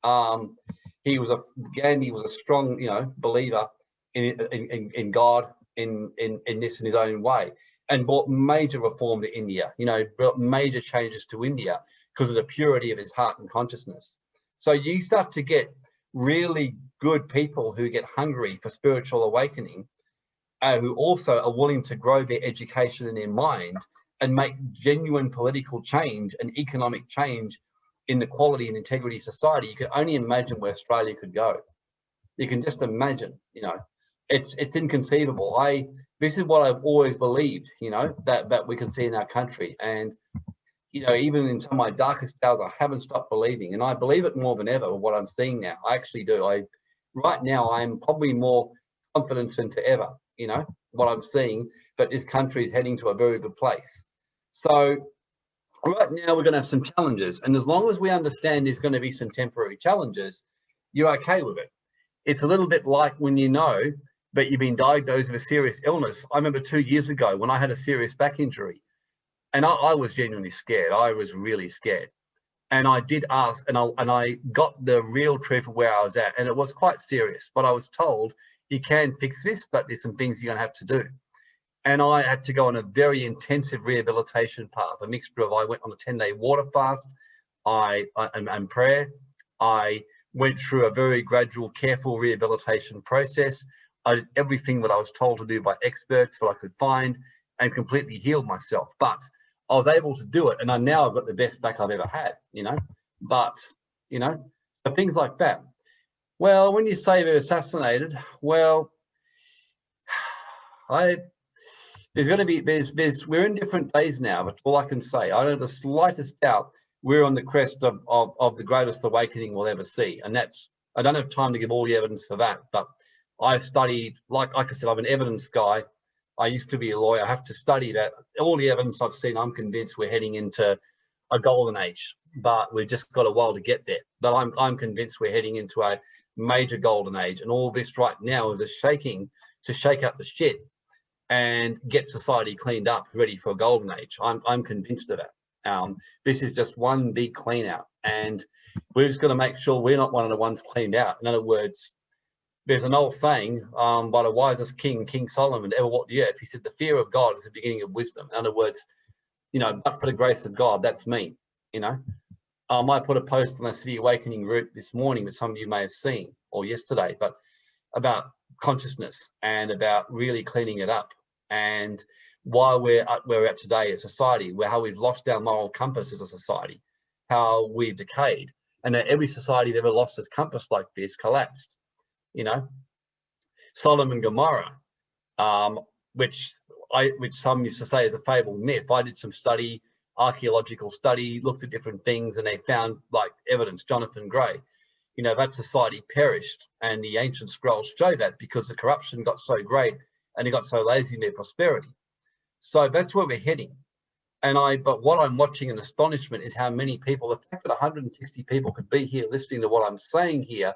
Um, he was a, Gandhi was a strong, you know, believer in, in, in God, in, in, in this in his own way and brought major reform to India, you know, brought major changes to India because of the purity of his heart and consciousness. So you start to get really good people who get hungry for spiritual awakening, uh, who also are willing to grow their education and their mind and make genuine political change and economic change in the quality and integrity society. You can only imagine where Australia could go. You can just imagine, you know, it's it's inconceivable. I this is what I've always believed, you know, that that we can see in our country. And you know, even in some of my darkest hours, I haven't stopped believing, and I believe it more than ever. What I'm seeing now, I actually do. I right now, I'm probably more confident than ever. You know what I'm seeing, but this country is heading to a very good place. So right now, we're going to have some challenges, and as long as we understand there's going to be some temporary challenges, you're okay with it. It's a little bit like when you know that you've been diagnosed with a serious illness. I remember two years ago when I had a serious back injury and I, I, was genuinely scared. I was really scared. And I did ask, and I, and I got the real truth of where I was at, and it was quite serious. But I was told, you can fix this, but there's some things you're going to have to do. And I had to go on a very intensive rehabilitation path, a mixture of I went on a 10 day water fast, I, I and, and prayer. I went through a very gradual, careful rehabilitation process. I did everything that I was told to do by experts that I could find and completely healed myself. But I was able to do it and I now I've got the best back I've ever had, you know, but, you know, so things like that. Well, when you say they're assassinated, well, I, there's going to be, there's, there's, we're in different days now, but all I can say, I don't have the slightest doubt we're on the crest of, of, of the greatest awakening we'll ever see. And that's, I don't have time to give all the evidence for that, but I've studied, like, like I said, I'm an evidence guy. I used to be a lawyer. I have to study that. All the evidence I've seen, I'm convinced we're heading into a golden age, but we've just got a while to get there. But I'm, I'm convinced we're heading into a major golden age. And all this right now is a shaking to shake up the shit and get society cleaned up, ready for a golden age. I'm, I'm convinced of that. Um, this is just one big clean out and we're just going to make sure we're not one of the ones cleaned out. In other words, there's an old saying um, by the wisest king, King Solomon, ever walked the earth. He said, the fear of God is the beginning of wisdom. In other words, you know, but for the grace of God, that's me, you know. I put a post on the City Awakening route this morning that some of you may have seen or yesterday, but about consciousness and about really cleaning it up and why we're at where we're at today as a society, where how we've lost our moral compass as a society, how we've decayed, and that every society that ever lost its compass like this collapsed. You know, Sodom and Gomorrah, um, which I, which some used to say is a fabled myth. I did some study, archaeological study, looked at different things, and they found like evidence. Jonathan Gray, you know, that society perished, and the ancient scrolls show that because the corruption got so great and they got so lazy in their prosperity. So that's where we're heading. And I, but what I'm watching in astonishment is how many people, the fact that 160 people could be here listening to what I'm saying here,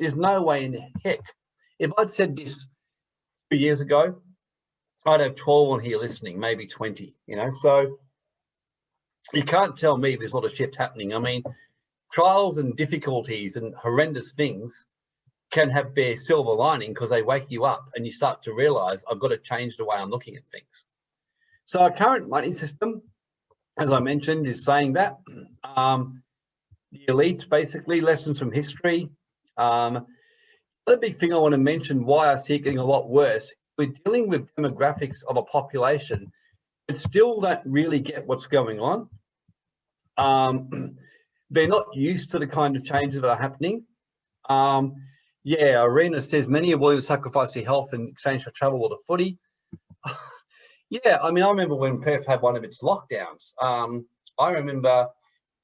there's no way in the heck. If I'd said this two years ago, I'd have 12 on here listening, maybe 20, you know, so you can't tell me there's not a shift happening. I mean, trials and difficulties and horrendous things can have their silver lining because they wake you up and you start to realize I've got to change the way I'm looking at things. So our current money system, as I mentioned, is saying that um, the elite, basically lessons from history. Um, the big thing I want to mention why I see it getting a lot worse. We're dealing with demographics of a population still don't really get what's going on. Um, *clears throat* they're not used to the kind of changes that are happening. Um, yeah, Arena says many are willing to sacrifice their health in exchange for travel or the footy. *sighs* yeah, I mean, I remember when Perth had one of its lockdowns. Um, I remember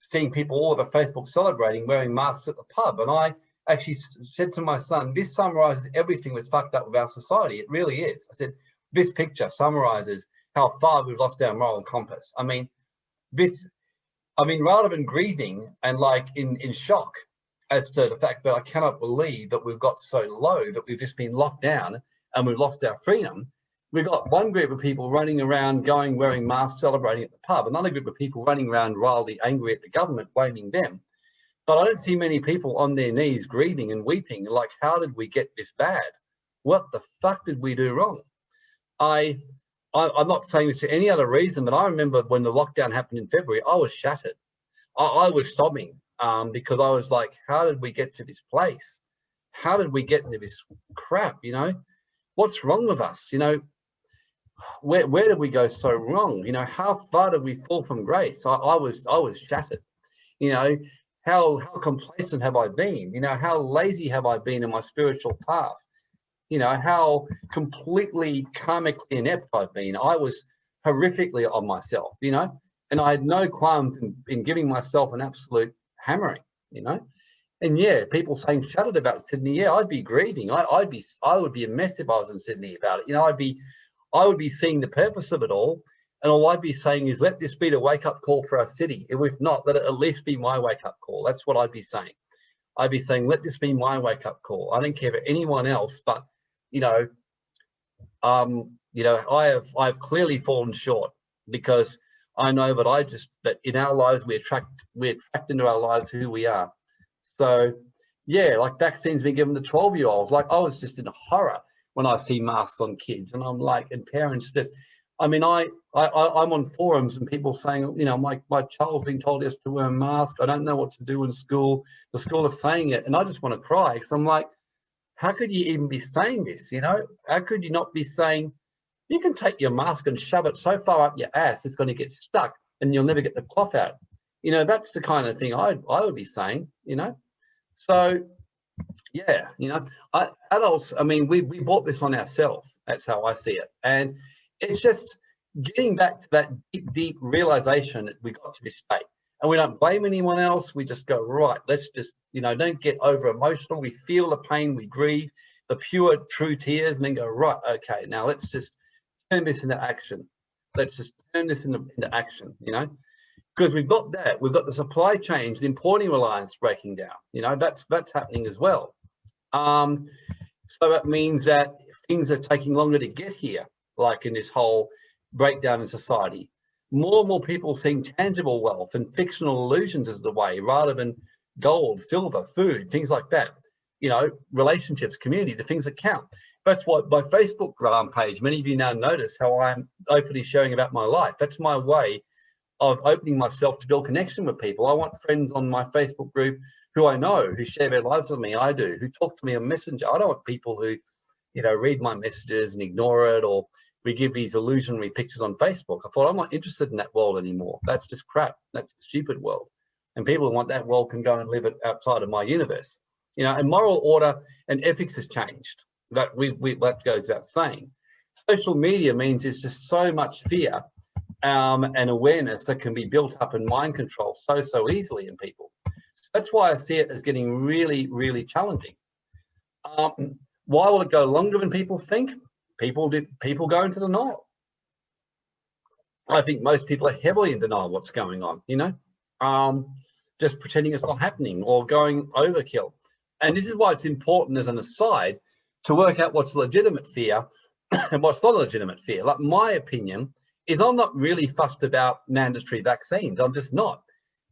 seeing people all over Facebook celebrating wearing masks at the pub. And I actually said to my son, this summarizes everything that's fucked up with our society. It really is. I said, this picture summarizes how far we've lost our moral compass. I mean, this, I mean, rather than grieving and like in, in shock, as to the fact that I cannot believe that we've got so low that we've just been locked down and we've lost our freedom. We've got one group of people running around going wearing masks, celebrating at the pub, another group of people running around wildly angry at the government, blaming them. But I don't see many people on their knees grieving and weeping like, how did we get this bad? What the fuck did we do wrong? I, I am not saying this for any other reason, but I remember when the lockdown happened in February, I was shattered. I, I was sobbing um, because I was like, how did we get to this place? How did we get into this crap? You know, what's wrong with us? You know, where, where did we go so wrong? You know, how far did we fall from grace? I, I was, I was shattered. You know, how, how complacent have I been? You know, how lazy have I been in my spiritual path? You know, how completely karmically inept I've been. I was horrifically on myself, you know, and I had no qualms in, in giving myself an absolute hammering, you know. And yeah, people saying shut about Sydney. Yeah, I'd be grieving. I, would be, I would be a mess if I was in Sydney about it. You know, I'd be, I would be seeing the purpose of it all. And all I'd be saying is let this be the wake up call for our city. If not, let it at least be my wake up call. That's what I'd be saying. I'd be saying, let this be my wake up call. I don't care for anyone else, but you know, um, you know, I have, I've clearly fallen short because I know that I just, that in our lives, we attract, we attract into our lives who we are. So yeah, like vaccines being given to 12 year olds, like I was just in horror when I see masks on kids and I'm like, and parents just, I mean, I, I, I'm on forums and people saying, you know, my, my child's being told yes to wear a mask. I don't know what to do in school. The school is saying it. And I just want to cry because I'm like, how could you even be saying this? You know, how could you not be saying, you can take your mask and shove it so far up your ass, it's going to get stuck and you'll never get the cloth out. You know, that's the kind of thing I, I would be saying, you know. So, yeah, you know, I, adults, I mean, we, we bought this on ourselves. That's how I see it. And it's just getting back to that deep, deep realization that we got to this state. And we don't blame anyone else. We just go, right, let's just, you know, don't get over emotional. We feel the pain, we grieve the pure, true tears, and then go, right, okay, now let's just turn this into action. Let's just turn this into, into action, you know, because we've got that. We've got the supply chains, the importing reliance breaking down. You know, that's that's happening as well. Um, so that means that things are taking longer to get here, like in this whole breakdown in society. More and more people think tangible wealth and fictional illusions is the way rather than gold, silver, food, things like that. You know, relationships, community, the things that count. That's what my Facebook page, many of you now notice how I'm openly sharing about my life. That's my way of opening myself to build connection with people. I want friends on my Facebook group who I know, who share their lives with me, I do, who talk to me on Messenger. I don't want people who, you know, read my messages and ignore it or we give these illusionary pictures on Facebook. I thought I'm not interested in that world anymore. That's just crap. That's a stupid world. And people who want that world can go and live it outside of my universe. You know, and moral order and ethics has changed. That we, we that goes without saying. Social media means there's just so much fear um, and awareness that can be built up in mind control so, so easily in people. That's why I see it as getting really, really challenging. Um, why will it go longer than people think? People did people go into denial. I think most people are heavily in denial what's going on, you know, um, just pretending it's not happening or going overkill. And this is why it's important as an aside to work out what's legitimate fear *coughs* and what's not legitimate fear. Like my opinion is I'm not really fussed about mandatory vaccines. I'm just not.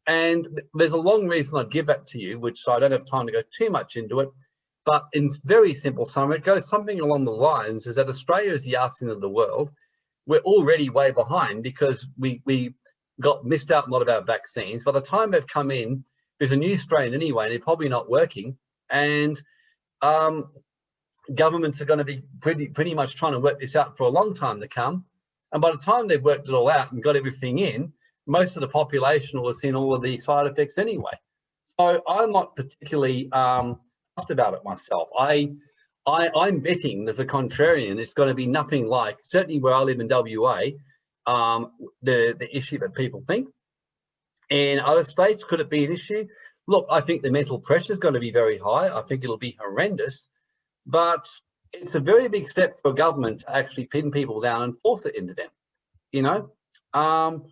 And there's a long reason I'd give that to you, which I don't have time to go too much into it. But in very simple summary, it goes something along the lines is that Australia is the arse end of the world. We're already way behind because we, we got missed out a lot of our vaccines. By the time they've come in, there's a new strain anyway, and they're probably not working. And um, governments are going to be pretty, pretty much trying to work this out for a long time to come. And by the time they've worked it all out and got everything in, most of the population will have seen all of the side effects anyway. So I'm not particularly um, about it myself. I, I, I'm betting as a contrarian, it's going to be nothing like, certainly where I live in WA, um, the, the issue that people think. In other states, could it be an issue? Look, I think the mental pressure is going to be very high. I think it'll be horrendous, but it's a very big step for government to actually pin people down and force it into them. You know, um,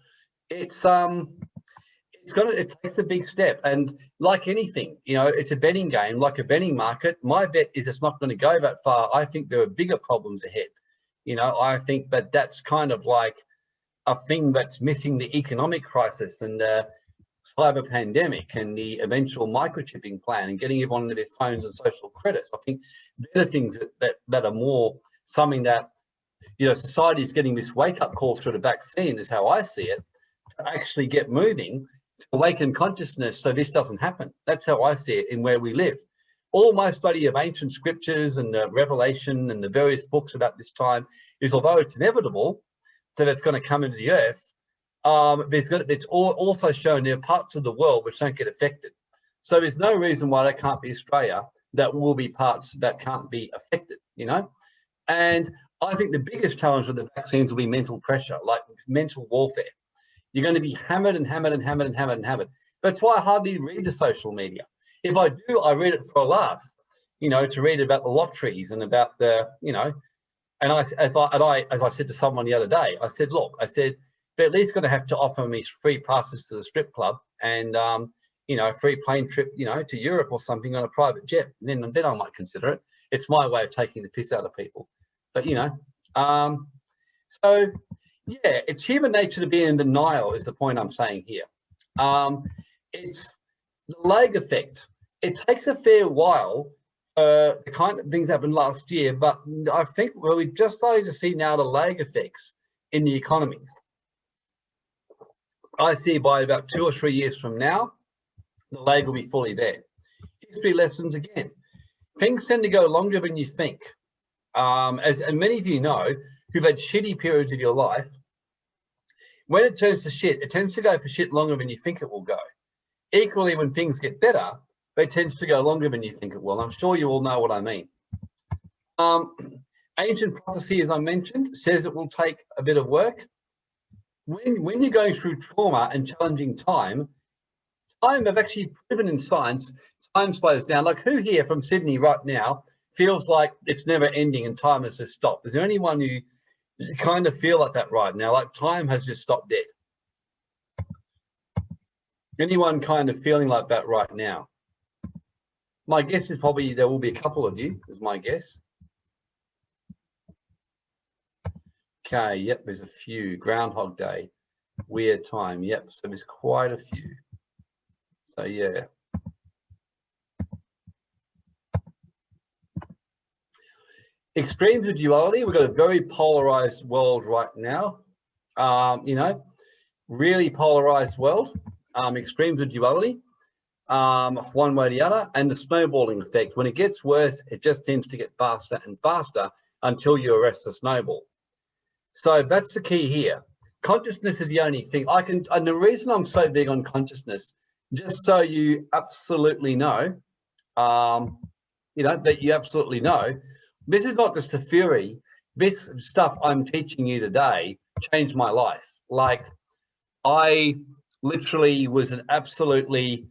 it's um, it's gonna it takes a big step, and like anything, you know, it's a betting game, like a betting market. My bet is it's not going to go that far. I think there are bigger problems ahead. You know, I think that that's kind of like a thing that's missing the economic crisis and uh, cyber pandemic and the eventual microchipping plan and getting everyone into their phones and social credits. I think they're the things that, that, that are more something that, you know, society is getting this wake up call through the vaccine is how I see it, to actually get moving, awaken consciousness so this doesn't happen. That's how I see it in where we live. All my study of ancient scriptures and the revelation and the various books about this time is although it's inevitable that it's going to come into the earth, um, there's got, it's also shown there are parts of the world which don't get affected. So there's no reason why that can't be Australia that will be parts that can't be affected, you know? And I think the biggest challenge with the vaccines will be mental pressure, like mental warfare. You're going to be hammered and hammered and hammered and hammered and hammered. That's why I hardly read the social media. If I do, I read it for a laugh, you know, to read about the lotteries and about the, you know, and I, as I, and I, as I said to someone the other day, I said, look, I said, they're at least going to have to offer me free passes to the strip club and um, you know, a free plane trip, you know, to Europe or something on a private jet. And then, then I might consider it. It's my way of taking the piss out of people. But you know, um, so yeah, it's human nature to be in denial is the point I'm saying here. Um, it's the lag effect. It takes a fair while uh, the kind of things happened last year, but I think well, we just started to see now the lag effects in the economies. I see by about two or three years from now, the lag will be fully there. History lessons again. Things tend to go longer than you think. Um, as and many of you know, who've had shitty periods of your life, when it turns to shit, it tends to go for shit longer than you think it will go. Equally, when things get better, they tends to go longer than you think it will. I'm sure you all know what I mean. Um, ancient prophecy, as I mentioned, says it will take a bit of work when, when you're going through trauma and challenging time, time have actually proven in science, time slows down. Like who here from Sydney right now feels like it's never ending and time has just stopped? Is there anyone who You kind of feel like that right now, like time has just stopped dead. Anyone kind of feeling like that right now? My guess is probably there will be a couple of you, is my guess. Okay, yep, there's a few. Groundhog Day, weird time. Yep, so there's quite a few. So yeah. Extremes of duality, we've got a very polarized world right now. Um, you know, really polarized world, um, extremes of duality, um, one way or the other, and the snowballing effect. When it gets worse, it just seems to get faster and faster until you arrest the snowball. So that's the key here. Consciousness is the only thing I can, and the reason I'm so big on consciousness, just so you absolutely know, um, you know, that you absolutely know, this is not just a theory. This stuff I'm teaching you today changed my life. Like I literally was an absolutely,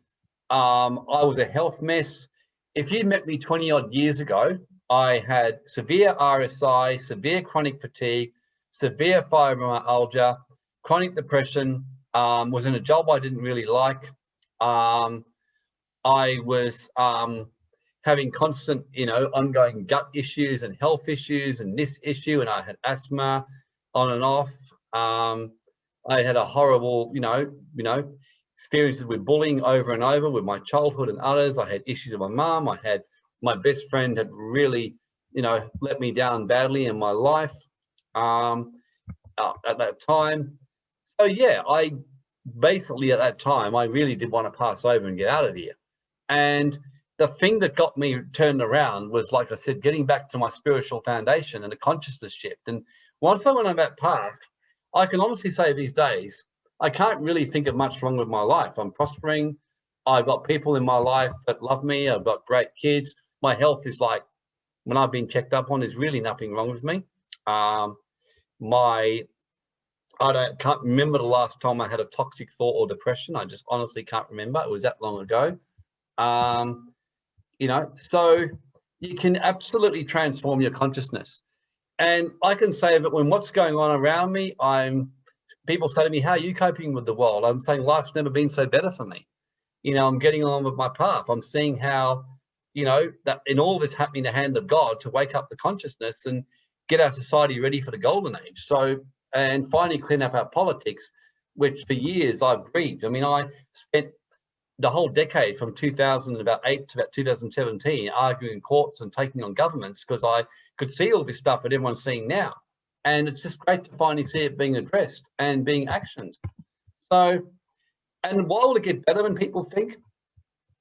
um, I was a health mess. If you met me 20 odd years ago, I had severe RSI, severe chronic fatigue, severe fibromyalgia, chronic depression, um, was in a job I didn't really like. Um, I was um, having constant, you know, ongoing gut issues and health issues and this issue, and I had asthma on and off. Um, I had a horrible, you know, you know, experiences with bullying over and over with my childhood and others. I had issues with my mom. I had my best friend had really, you know, let me down badly in my life um, uh, at that time. So yeah, I basically at that time, I really did want to pass over and get out of here. And the thing that got me turned around was, like I said, getting back to my spiritual foundation and a consciousness shift. And once I went on that path, I can honestly say these days, I can't really think of much wrong with my life. I'm prospering. I've got people in my life that love me. I've got great kids. My health is like, when I've been checked up on, there's really nothing wrong with me. Um, my, I don't, can't remember the last time I had a toxic thought or depression. I just honestly can't remember. It was that long ago. Um, you know, so you can absolutely transform your consciousness. And I can say that when what's going on around me, I'm, people say to me, how are you coping with the world? I'm saying life's never been so better for me. You know, I'm getting on with my path. I'm seeing how, you know, that in all this happening the hand of God to wake up the consciousness and get our society ready for the golden age. So, and finally clean up our politics, which for years I've grieved. I mean, I spent the whole decade from 2008 to about 2017 arguing in courts and taking on governments because I could see all this stuff that everyone's seeing now. And it's just great to finally see it being addressed and being actioned. So, and why will it get better when people think?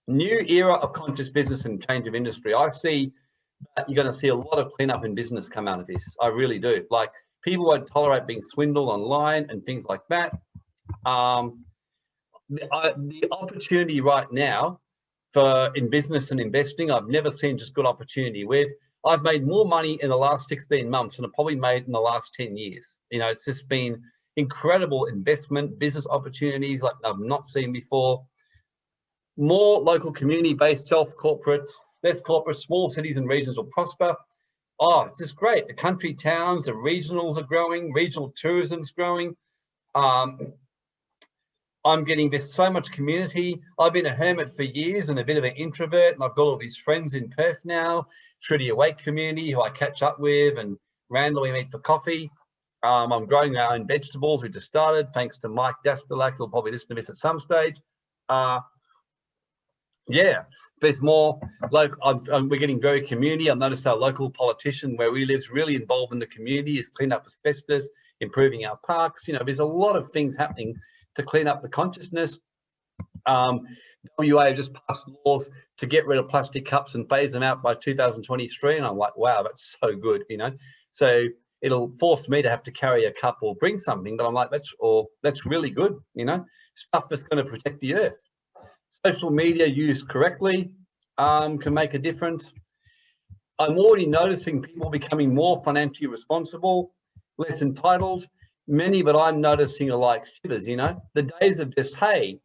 New era of conscious business and change of industry. I see that you're going to see a lot of cleanup in business come out of this. I really do. Like people won't tolerate being swindled online and things like that. Um, the, uh, the opportunity right now for in business and investing, I've never seen just good opportunity with. I've made more money in the last 16 months than I've probably made in the last 10 years. You know, it's just been incredible investment, business opportunities like I've not seen before. More local community-based self-corporates, less corporate, small cities and regions will prosper. Oh, it's just great. The country towns, the regionals are growing, regional tourism's growing. Um, I'm getting this so much community. I've been a hermit for years and a bit of an introvert, and I've got all these friends in Perth now, Trudy Awake community who I catch up with and randomly meet for coffee. Um, I'm growing our own vegetables. We just started, thanks to Mike Dastelak, who'll probably listen to this at some stage. Uh, yeah, there's more. Like I'm, we're getting very community. I've noticed our local politician where we live is really involved in the community, is cleaning up asbestos, improving our parks. You know, there's a lot of things happening to clean up the consciousness. Um, WA just passed laws to get rid of plastic cups and phase them out by 2023. And I'm like, wow, that's so good, you know? So it'll force me to have to carry a cup or bring something, but I'm like, that's, or that's really good, you know? Stuff that's going to protect the earth. Social media used correctly um, can make a difference. I'm already noticing people becoming more financially responsible, less entitled, many that I'm noticing are like shivers, you know, the days of just, hey,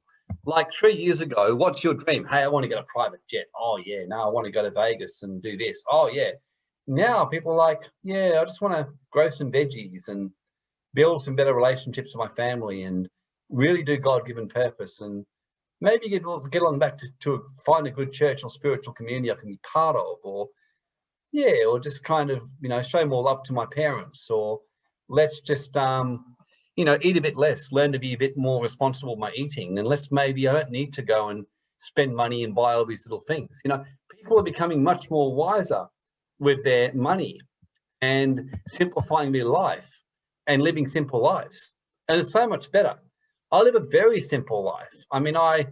like three years ago, what's your dream? Hey, I want to get a private jet. Oh yeah, no, I want to go to Vegas and do this. Oh yeah. now people are like, yeah, I just want to grow some veggies and build some better relationships with my family and really do God-given purpose and maybe get, get along back to, to find a good church or spiritual community I can be part of or yeah, or just kind of, you know, show more love to my parents or let's just, um, you know, eat a bit less, learn to be a bit more responsible with my eating and let's maybe I don't need to go and spend money and buy all these little things. You know, people are becoming much more wiser with their money and simplifying their life and living simple lives. And it's so much better. I live a very simple life. I mean, I,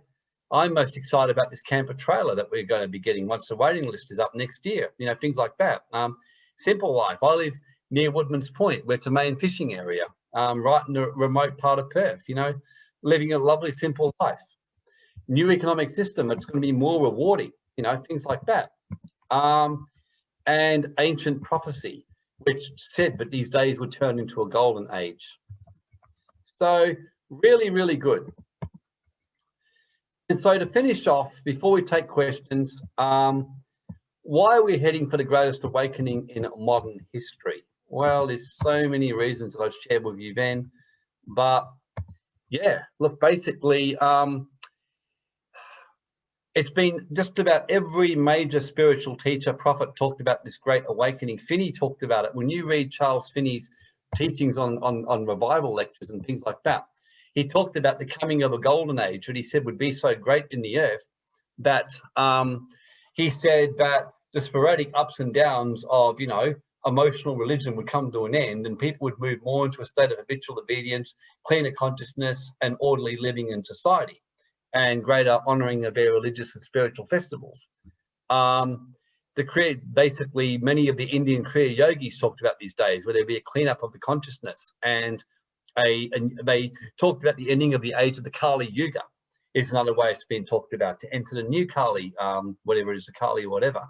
I'm most excited about this camper trailer that we're going to be getting once the waiting list is up next year, you know, things like that. Um, simple life. I live near Woodman's Point, where it's a main fishing area, um, right in the remote part of Perth, you know, living a lovely, simple life. New economic system, it's going to be more rewarding, you know, things like that. Um, and ancient prophecy, which said that these days would turn into a golden age. So really, really good. And so to finish off, before we take questions, um, why are we heading for the greatest awakening in modern history? Well, there's so many reasons that I've shared with you then, but yeah, look, basically, um, it's been just about every major spiritual teacher, prophet talked about this great awakening. Finney talked about it. When you read Charles Finney's teachings on, on, on revival lectures and things like that, he talked about the coming of a golden age that he said would be so great in the earth that um, he said that the sporadic ups and downs of, you know, emotional religion would come to an end and people would move more into a state of habitual obedience, cleaner consciousness and orderly living in society and greater honoring of their religious and spiritual festivals. Um, the Kriya, basically many of the Indian Kriya yogis talked about these days where there'd be a cleanup of the consciousness and a, and they talked about the ending of the age of the Kali Yuga is another way it's been talked about to enter the new Kali, um, whatever it is, the Kali or whatever.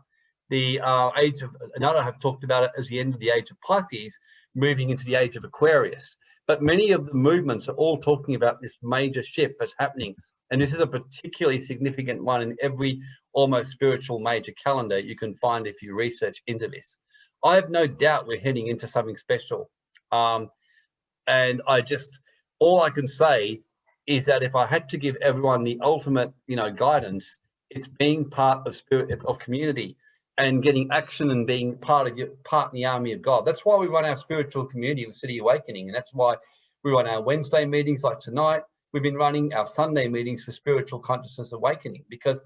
The uh, age of, another have talked about it as the end of the age of Pisces, moving into the age of Aquarius. But many of the movements are all talking about this major shift that's happening and this is a particularly significant one in every almost spiritual major calendar you can find if you research into this. I have no doubt we're heading into something special. Um, and I just, all I can say is that if I had to give everyone the ultimate, you know, guidance, it's being part of spirit of community and getting action and being part of your part in the army of God. That's why we run our spiritual community, the City Awakening, and that's why we run our Wednesday meetings like tonight we've been running our Sunday meetings for spiritual consciousness awakening because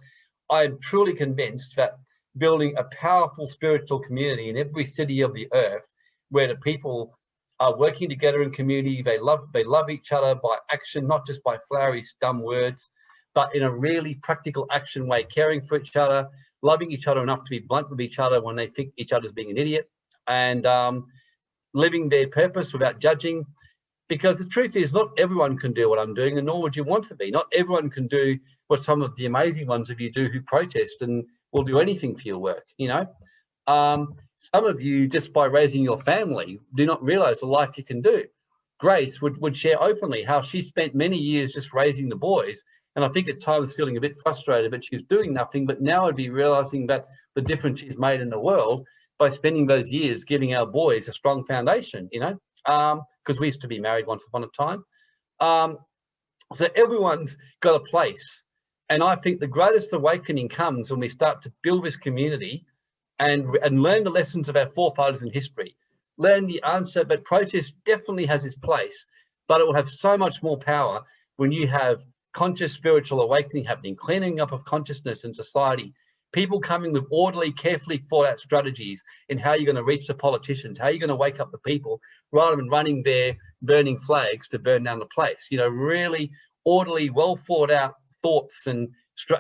I'm truly convinced that building a powerful spiritual community in every city of the earth where the people are working together in community, they love they love each other by action, not just by flowery, dumb words, but in a really practical action way, caring for each other, loving each other enough to be blunt with each other when they think each other's being an idiot, and um, living their purpose without judging, because the truth is not everyone can do what I'm doing and nor would you want to be. Not everyone can do what some of the amazing ones of you do who protest and will do anything for your work, you know. Um, some of you, just by raising your family, do not realize the life you can do. Grace would, would share openly how she spent many years just raising the boys. And I think at times feeling a bit frustrated that she's doing nothing, but now I'd be realizing that the difference she's made in the world by spending those years giving our boys a strong foundation, you know, because um, we used to be married once upon a time. Um, so everyone's got a place. And I think the greatest awakening comes when we start to build this community and, and learn the lessons of our forefathers in history. Learn the answer, but protest definitely has its place, but it will have so much more power when you have conscious spiritual awakening happening, cleaning up of consciousness in society, people coming with orderly, carefully thought out strategies in how you're going to reach the politicians, how you're going to wake up the people, rather than running there burning flags to burn down the place. You know, really orderly, well thought out thoughts and,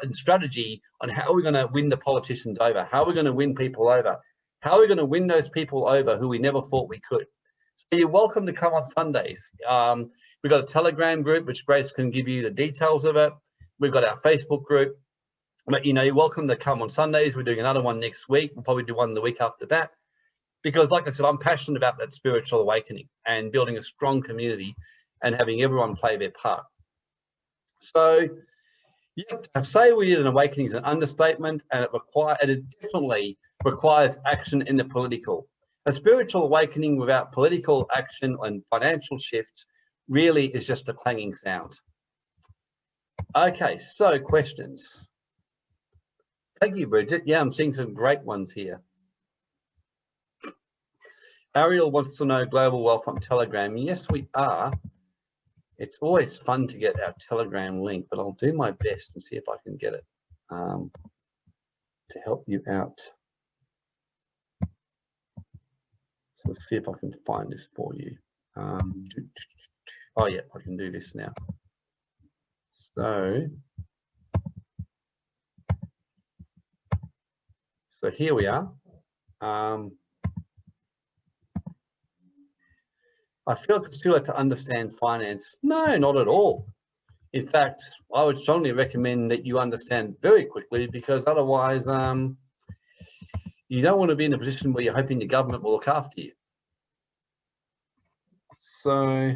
and strategy on how we're going to win the politicians over, how we're going to win people over, how we're going to win those people over who we never thought we could. So you're welcome to come on Sundays. Um, we've got a Telegram group, which Grace can give you the details of it. We've got our Facebook group. But you know, you're welcome to come on Sundays. We're doing another one next week. We'll probably do one the week after that. Because like I said, I'm passionate about that spiritual awakening and building a strong community and having everyone play their part. So yeah, say we did an awakening is an understatement and it required, it definitely requires action in the political. A spiritual awakening without political action and financial shifts really is just a clanging sound. Okay, so questions. Thank you, Bridget. Yeah, I'm seeing some great ones here. Ariel wants to know global wealth on Telegram. Yes, we are. It's always fun to get our Telegram link, but I'll do my best and see if I can get it um, to help you out. So let's see if I can find this for you. Um, oh yeah, I can do this now. So, so here we are. Um, I feel, feel like to understand finance. No, not at all. In fact, I would strongly recommend that you understand very quickly because otherwise um, you don't want to be in a position where you're hoping the government will look after you. So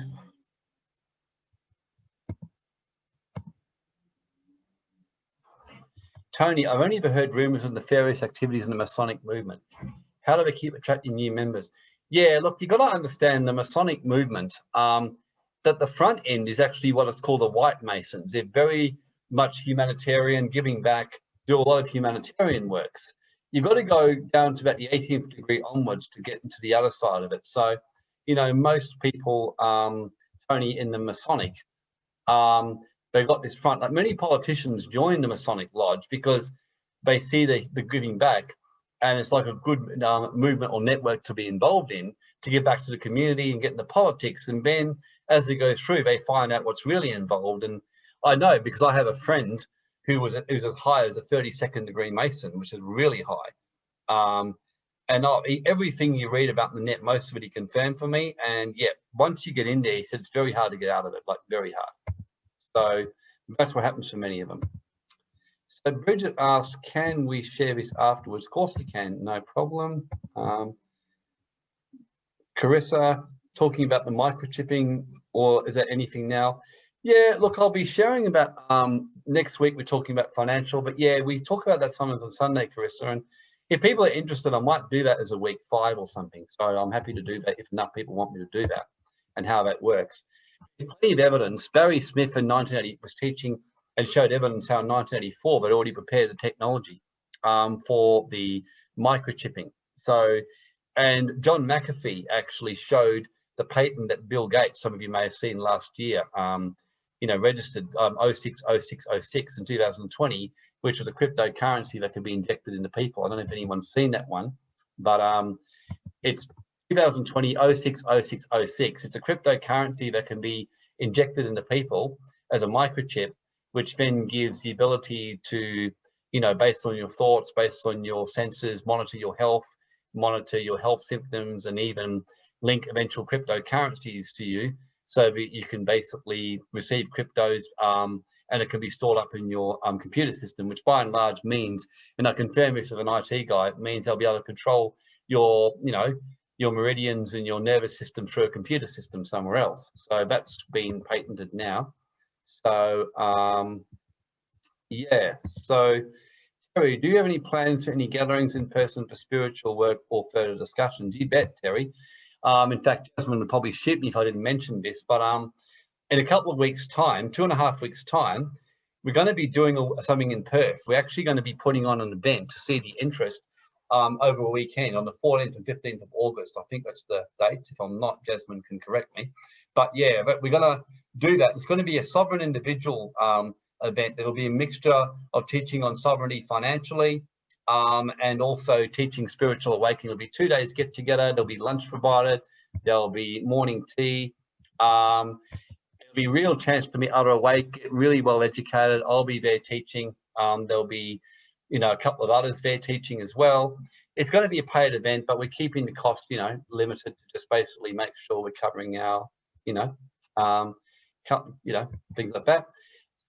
Tony, I've only ever heard rumors of nefarious activities in the Masonic movement. How do they keep attracting new members? Yeah, look, you've got to understand the Masonic movement, um, that the front end is actually what it's called the White Masons. They're very much humanitarian, giving back, do a lot of humanitarian works. You've got to go down to about the 18th degree onwards to get into the other side of it. So, you know, most people, um, Tony, in the Masonic, um, they've got this front, like many politicians join the Masonic Lodge because they see the, the giving back and it's like a good um, movement or network to be involved in to give back to the community and get into politics. And then as they go through, they find out what's really involved. And I know because I have a friend who was, who's as high as a 32nd degree Mason, which is really high. Um, and I, everything you read about the net, most of it he confirmed for me. And yeah, once you get in there, he said it's very hard to get out of it, like very hard. So that's what happens for many of them. So Bridget asked, can we share this afterwards? Of course we can, no problem. Um, Carissa, talking about the microchipping, or is there anything now? Yeah, look, I'll be sharing about um, next week. We're talking about financial, but yeah, we talk about that sometimes on Sunday, Carissa. And if people are interested, I might do that as a week five or something. So I'm happy to do that if enough people want me to do that and how that works. There's plenty of evidence. Barry Smith in 1980 was teaching and showed evidence how in 1984 they'd already prepared the technology um, for the microchipping. So, and John McAfee actually showed the patent that Bill Gates, some of you may have seen last year, um, you know, registered um, 060606 in 2020, which was a cryptocurrency that could be injected into people. I don't know if anyone's seen that one, but um, it's 2020 060606. It's a cryptocurrency that can be injected into people as a microchip, which then gives the ability to, you know, based on your thoughts, based on your senses, monitor your health, monitor your health symptoms, and even link eventual cryptocurrencies to you so that you can basically receive cryptos um, and it can be stored up in your um, computer system, which by and large means, and I confirm this with an IT guy, it means they'll be able to control your, you know, your meridians and your nervous system through a computer system somewhere else. So that's been patented now. So um, yeah, so Terry, do you have any plans for any gatherings in person for spiritual work or further discussions? You bet, Terry. Um, in fact, Jasmine would probably shoot me if I didn't mention this, but um, in a couple of weeks time, two and a half weeks time, we're going to be doing something in Perth. We're actually going to be putting on an event to see the interest um, over a weekend on the 14th and 15th of August. I think that's the date. If I'm not, Jasmine can correct me. But yeah, but we're going to do that. It's going to be a sovereign individual um, event. It'll be a mixture of teaching on sovereignty financially um, and also teaching spiritual awakening. It'll be two days get together. There'll be lunch provided. There'll be morning tea. Um, it'll be real chance to meet other awake, really well educated. I'll be there teaching. Um, there'll be, you know, a couple of others there teaching as well. It's going to be a paid event, but we're keeping the cost, you know, limited to just basically make sure we're covering our, you know, um, you know, things like that.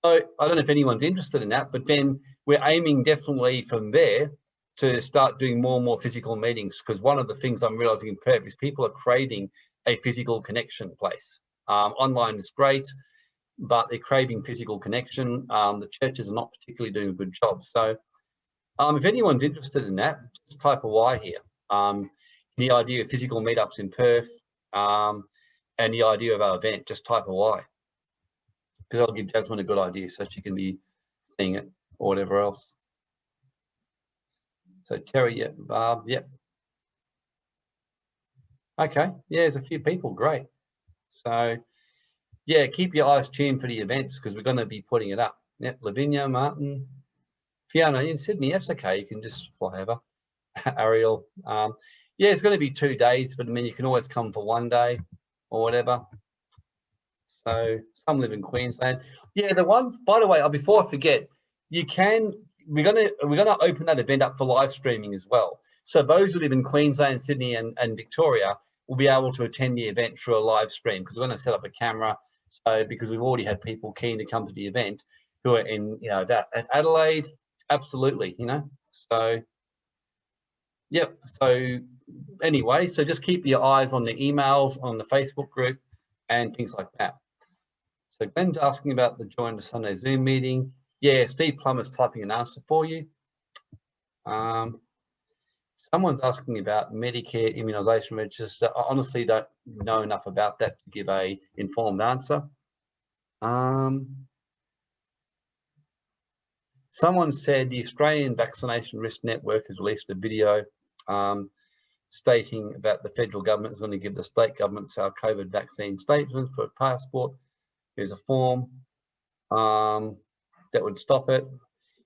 So I don't know if anyone's interested in that, but then we're aiming definitely from there to start doing more and more physical meetings because one of the things I'm realizing in Perth is people are craving a physical connection place. Um, online is great, but they're craving physical connection. Um, the churches are not particularly doing a good job. So um, if anyone's interested in that, just type a Y here. Um, the idea of physical meetups in Perth um, and the idea of our event, just type a Y. Because I'll give Jasmine a good idea so she can be seeing it or whatever else. So Terry, yeah, Barb, yep. Okay, yeah, there's a few people, great. So yeah, keep your eyes tuned for the events because we're going to be putting it up. Yep, Lavinia, Martin, Fiona in Sydney, that's okay, you can just fly over. *laughs* Ariel, um, yeah, it's going to be two days, but I mean, you can always come for one day or whatever. So some live in Queensland. Yeah, the one, by the way, uh, before I forget, you can, we're going to, we're going to open that event up for live streaming as well. So those who live in Queensland, Sydney and, and Victoria will be able to attend the event through a live stream because we're going to set up a camera. So because we've already had people keen to come to the event who are in, you know, Adelaide, absolutely, you know, so Yep. So anyway, so just keep your eyes on the emails on the Facebook group and things like that. So Glenn's asking about the join the Sunday Zoom meeting. Yeah, Steve Plummer's typing an answer for you. Um, someone's asking about Medicare immunisation register. I honestly don't know enough about that to give a informed answer. Um, someone said the Australian Vaccination Risk Network has released a video um, stating that the federal government is going to give the state governments our COVID vaccine statements for a passport. Here's a form um, that would stop it.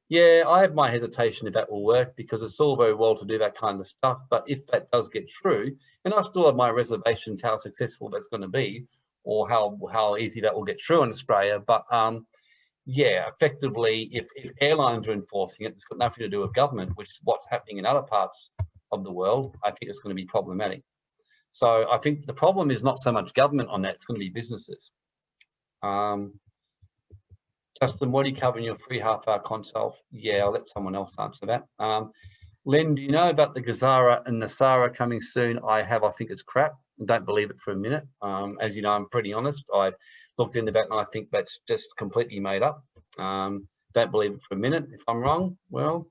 Yeah, I have my hesitation if that will work because it's all very well to do that kind of stuff. But if that does get through, and I still have my reservations how successful that's going to be or how, how easy that will get through in Australia. But um, yeah, effectively, if, if airlines are enforcing it, it's got nothing to do with government, which is what's happening in other parts of the world, I think it's going to be problematic. So I think the problem is not so much government on that, it's going to be businesses. Um, Justin, what do you cover in your free half hour consult? Yeah, I'll let someone else answer that. Um, Len, do you know about the GESARA and NESARA coming soon? I have, I think it's crap. Don't believe it for a minute. Um, as you know, I'm pretty honest. I've looked into that and I think that's just completely made up. Um, don't believe it for a minute. If I'm wrong, well,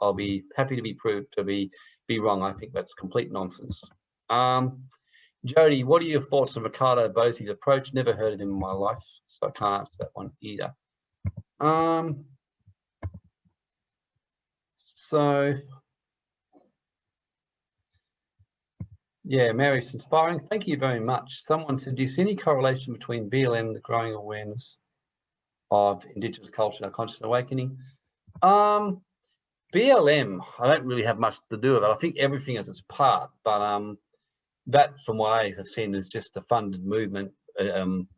I'll be happy to be proved to be be wrong. I think that's complete nonsense. Um, Jody, what are your thoughts on Riccardo Bosi's approach? Never heard of him in my life, so I can't answer that one either. Um, so, yeah, Mary, it's inspiring. Thank you very much. Someone said, do you see any correlation between BLM, the growing awareness of Indigenous culture and conscious awakening? Um, BLM, I don't really have much to do with it. I think everything has its part, but um, that from what I have seen is just a funded movement um,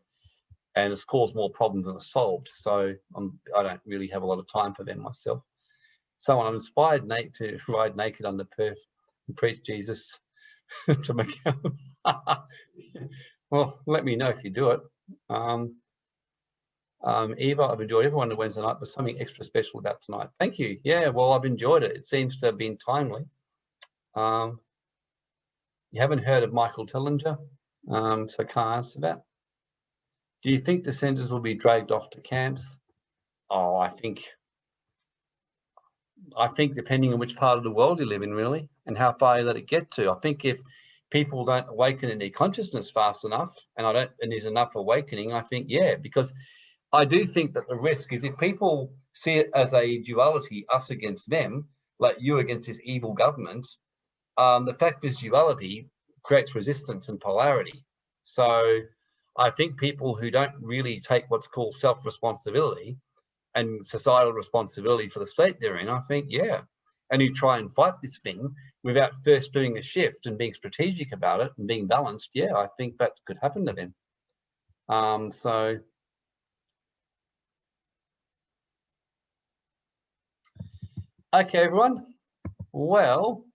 and it's caused more problems than it's solved. So I'm, I don't really have a lot of time for them myself. So I'm inspired Nate to ride naked under Perth and preach Jesus *laughs* to Macau. *laughs* well, let me know if you do it. Um, um, Eva, I've enjoyed everyone on Wednesday night, but something extra special about tonight. Thank you. Yeah, well, I've enjoyed it. It seems to have been timely. Um, you haven't heard of Michael Tellinger, um, so can't answer that. Do you think dissenters will be dragged off to camps? Oh, I think, I think depending on which part of the world you live in, really, and how far you let it get to. I think if people don't awaken in their consciousness fast enough, and I don't, and there's enough awakening, I think, yeah, because I do think that the risk is if people see it as a duality, us against them, like you against this evil government, um, the fact this duality creates resistance and polarity. So I think people who don't really take what's called self-responsibility and societal responsibility for the state they're in, I think, yeah. And you try and fight this thing without first doing a shift and being strategic about it and being balanced, yeah, I think that could happen to them. Um, so Okay, everyone. Well,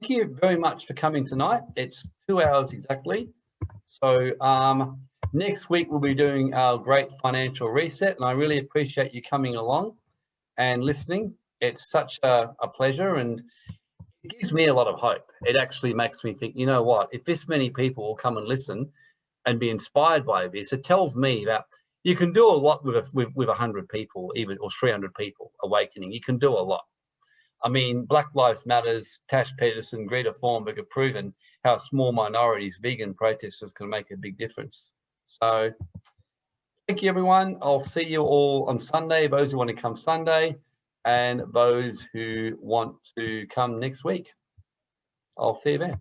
thank you very much for coming tonight. It's two hours exactly. So um, next week we'll be doing our great financial reset and I really appreciate you coming along and listening. It's such a, a pleasure and it gives me a lot of hope. It actually makes me think, you know what, if this many people will come and listen and be inspired by this, it tells me that you can do a lot with a, with, with 100 people, even or 300 people awakening. You can do a lot. I mean, Black Lives Matters, Tash Peterson, Greta Thunberg have proven how small minorities, vegan protesters can make a big difference. So thank you, everyone. I'll see you all on Sunday, those who want to come Sunday and those who want to come next week. I'll see you there.